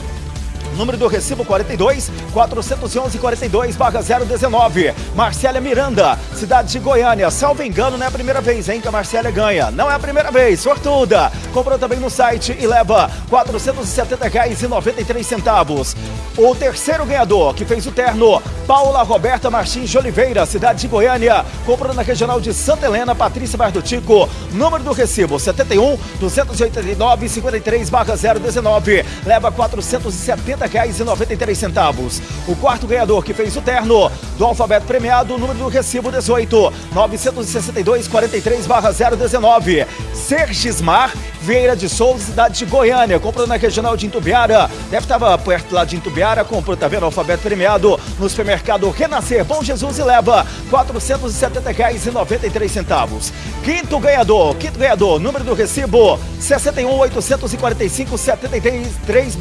Número do recibo 42 411 42 barra 019. Marcélia Miranda, cidade de Goiânia. Salvo engano, não é a primeira vez, hein, que a Marcélia ganha. Não é a primeira vez, sortuda. Comprou também no site e leva R$ 470,93. O terceiro ganhador que fez o terno, Paula Roberta Martins de Oliveira, cidade de Goiânia. Comprou na regional de Santa Helena, Patrícia Bardutico. Número do recibo 71 289 53 barra 019. Leva R$ 470 R$40,93. O quarto ganhador que fez o terno do alfabeto premiado, número do recibo 18 962 43 019. Sergismar Vieira de Souza, cidade de Goiânia. Comprou na regional de Intubiara. Deve estar perto lá de Intubiara. Comprou, tá vendo? Alfabeto premiado no supermercado Renascer. Bom Jesus e leva R$ 470,93. Quinto ganhador, quinto ganhador, número do recibo 61 845 73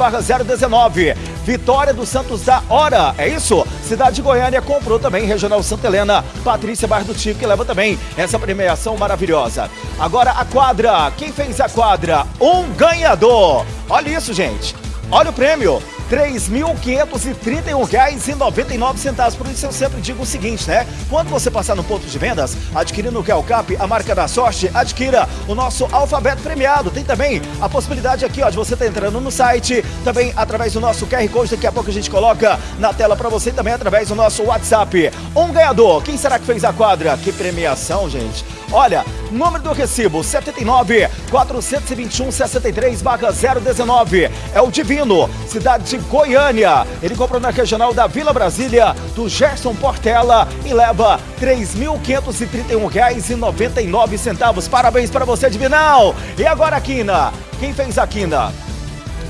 019. Vitória dos Santos da Hora. É isso? Cidade de Goiânia comprou também Regional Santa Helena. Patrícia Bar do Tico que leva também essa premiação maravilhosa. Agora a quadra. Quem fez a quadra? Um ganhador. Olha isso, gente. Olha o prêmio. R$ 3.531,99. Por isso eu sempre digo o seguinte, né? Quando você passar no ponto de vendas, adquirindo o Cap, a marca da sorte, adquira o nosso alfabeto premiado. Tem também a possibilidade aqui, ó, de você estar tá entrando no site, também através do nosso QR Code, daqui a pouco a gente coloca na tela para você, também através do nosso WhatsApp. Um ganhador, quem será que fez a quadra? Que premiação, gente. Olha, número do recibo 79 421 63 019. É o Divino, cidade de Goiânia. Ele comprou na regional da Vila Brasília, do Gerson Portela e leva R$ 3.531,99. Parabéns para você, Divinão! E agora, Quina? Quem fez a Quina?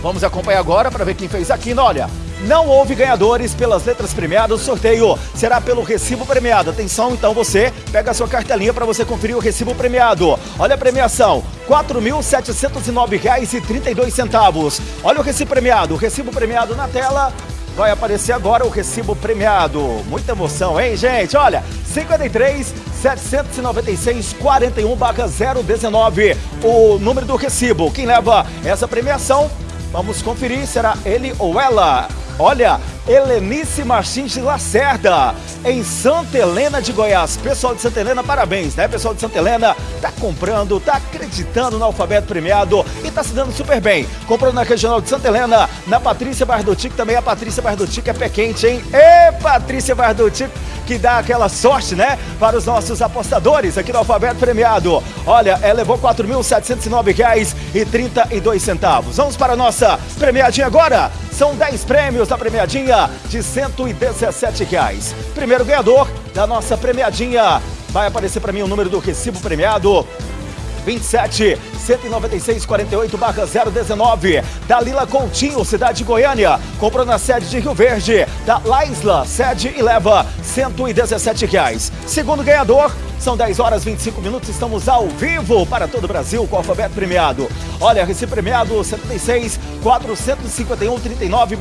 Vamos acompanhar agora para ver quem fez a Quina. Olha, não houve ganhadores pelas letras premiadas. O sorteio será pelo recibo premiado. Atenção, então você pega a sua cartelinha para você conferir o recibo premiado. Olha a premiação: R$ 4.709,32. Olha o recibo premiado. O recibo premiado na tela. Vai aparecer agora o recibo premiado. Muita emoção, hein, gente? Olha, 53 796 41 019. O número do recibo. Quem leva essa premiação? Vamos conferir, será ele ou ela? Olha, Helenice Martins de Lacerda, em Santa Helena de Goiás. Pessoal de Santa Helena, parabéns, né? Pessoal de Santa Helena tá comprando, tá acreditando no alfabeto premiado e tá se dando super bem. Comprou na regional de Santa Helena, na Patrícia Bardotic, também a Patrícia Bardotic é pé quente, hein? Ê, Patrícia Bardotic, que dá aquela sorte, né? Para os nossos apostadores aqui no alfabeto premiado. Olha, ela levou R$ 4.709,32. Vamos para a nossa premiadinha agora. São 10 prêmios da premiadinha de 117 reais. Primeiro ganhador da nossa premiadinha. Vai aparecer para mim o número do recibo premiado. 27 196 48 barra 019 Dalila Coutinho, cidade de Goiânia. Comprou na sede de Rio Verde. Da Laisla, sede e leva 117 reais. Segundo ganhador são 10 horas 25 minutos, estamos ao vivo para todo o Brasil com o alfabeto premiado. Olha, recibo premiado 76 451 39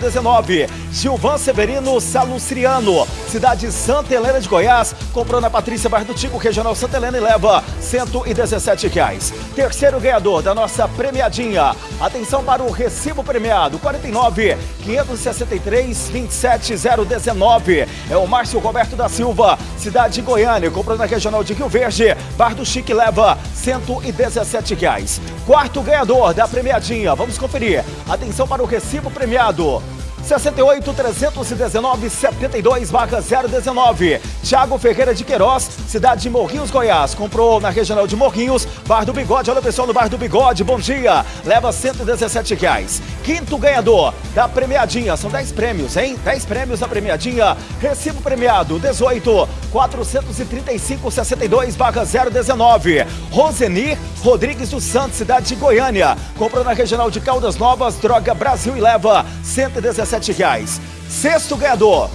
019. Gilvan Severino Salustriano, cidade de Santa Helena de Goiás, comprou na Patrícia Bar do Tico, Regional Santa Helena e leva 117 reais. Terceiro ganhador da nossa premiadinha. Atenção para o recibo premiado 49 563 27 019. É o Márcio Roberto da Silva, cidade de Goiânia, comprou na Regional de Rio Verde. Bar do Chique leva 117 reais. Quarto ganhador da premiadinha. Vamos conferir. Atenção para o recibo premiado. 68 319 72 019. Tiago Ferreira de Queiroz, cidade de Morrinhos, Goiás. Comprou na regional de Morrinhos, Bar do Bigode. Olha o pessoal no Bar do Bigode, bom dia. Leva 117 reais. Quinto ganhador da premiadinha, são 10 prêmios, hein? 10 prêmios da premiadinha. Recibo premiado 18 435 62 019. Rosenir Rodrigues dos Santos, cidade de Goiânia. Comprou na regional de Caldas Novas, Droga Brasil e leva 117 reais. Sexto ganhador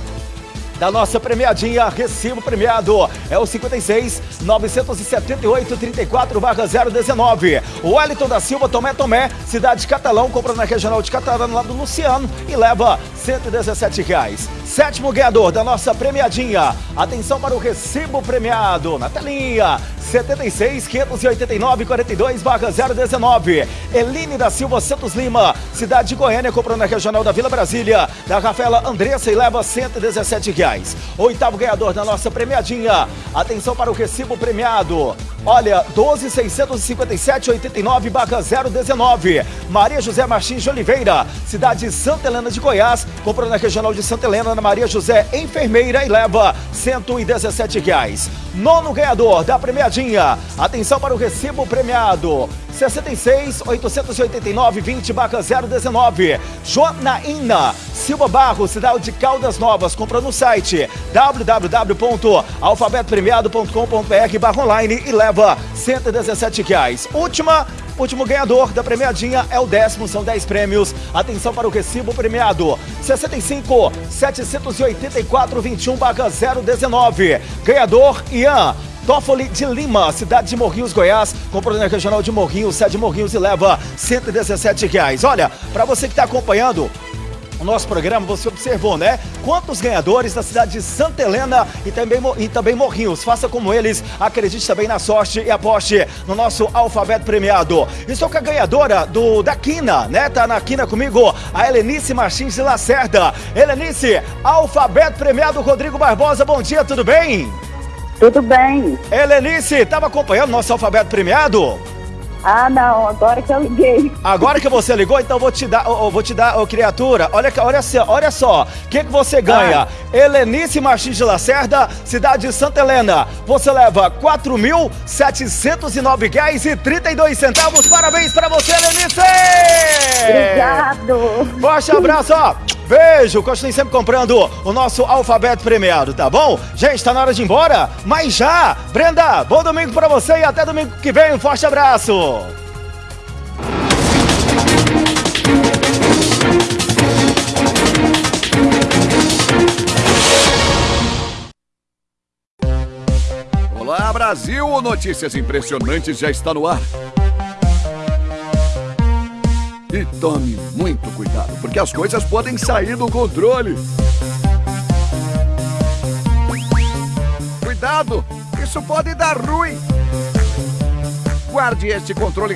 da nossa premiadinha, recibo premiado é o 56 978 34 019. O Wellington da Silva Tomé Tomé, cidade de Catalão, compra na regional de Catalão lá do Luciano e leva 117 reais. Sétimo ganhador da nossa premiadinha. Atenção para o recibo premiado na telinha. 76 589 42 019. Eline da Silva Santos Lima, cidade de Goiânia, comprou na regional da Vila Brasília, da Rafaela Andressa e leva 117 reais. Oitavo ganhador da nossa premiadinha. Atenção para o recibo premiado. Olha, 12 657 89 019. Maria José Martins de Oliveira, cidade de Santa Helena de Goiás, comprou na regional de Santa Helena, na Maria José Enfermeira e leva 117 reais. Nono ganhador da premiadinha. Atenção para o recibo premiado. 66 889 20 019. Jonaína Silva Barros, cidade de Caldas Novas, comprou no site www.alfabetopremiado.com.br barra online e leva 117 reais. Última Último ganhador da premiadinha é o décimo, são 10 prêmios. Atenção para o recibo premiado: 65 784 21 019. Ganhador Ian. Toffoli de Lima, cidade de Morrinhos, Goiás, comprou na regional de Morrinhos, sede de Morrinhos e leva 117 reais. Olha, para você que está acompanhando, o nosso programa, você observou, né? Quantos ganhadores da cidade de Santa Helena e também, e também Morrinhos. Faça como eles, acredite também na sorte e aposte no nosso alfabeto premiado. Estou com a ganhadora do, da Quina, né? Tá na Quina comigo, a Helenice Martins de Lacerda. Helenice, alfabeto premiado Rodrigo Barbosa, bom dia, tudo bem? Tudo bem. Helenice, estava acompanhando nosso alfabeto premiado? Ah, não, agora que eu liguei. Agora que você ligou, então vou te dar, eu vou te dar, ô criatura, olha, olha, olha só, o que, que você ganha? Ah. Helenice Martins de Lacerda, cidade de Santa Helena. Você leva R$ 4.709,32. Parabéns pra você, Helenice! Obrigado. Forte abraço, ó. Beijo, continue sempre comprando o nosso alfabeto premiado, tá bom? Gente, tá na hora de ir embora? Mas já! Brenda, bom domingo pra você e até domingo que vem. Um forte abraço! Olá, Brasil! Notícias impressionantes já está no ar. E tome muito cuidado, porque as coisas podem sair do controle. Cuidado, isso pode dar ruim. Guarde este controle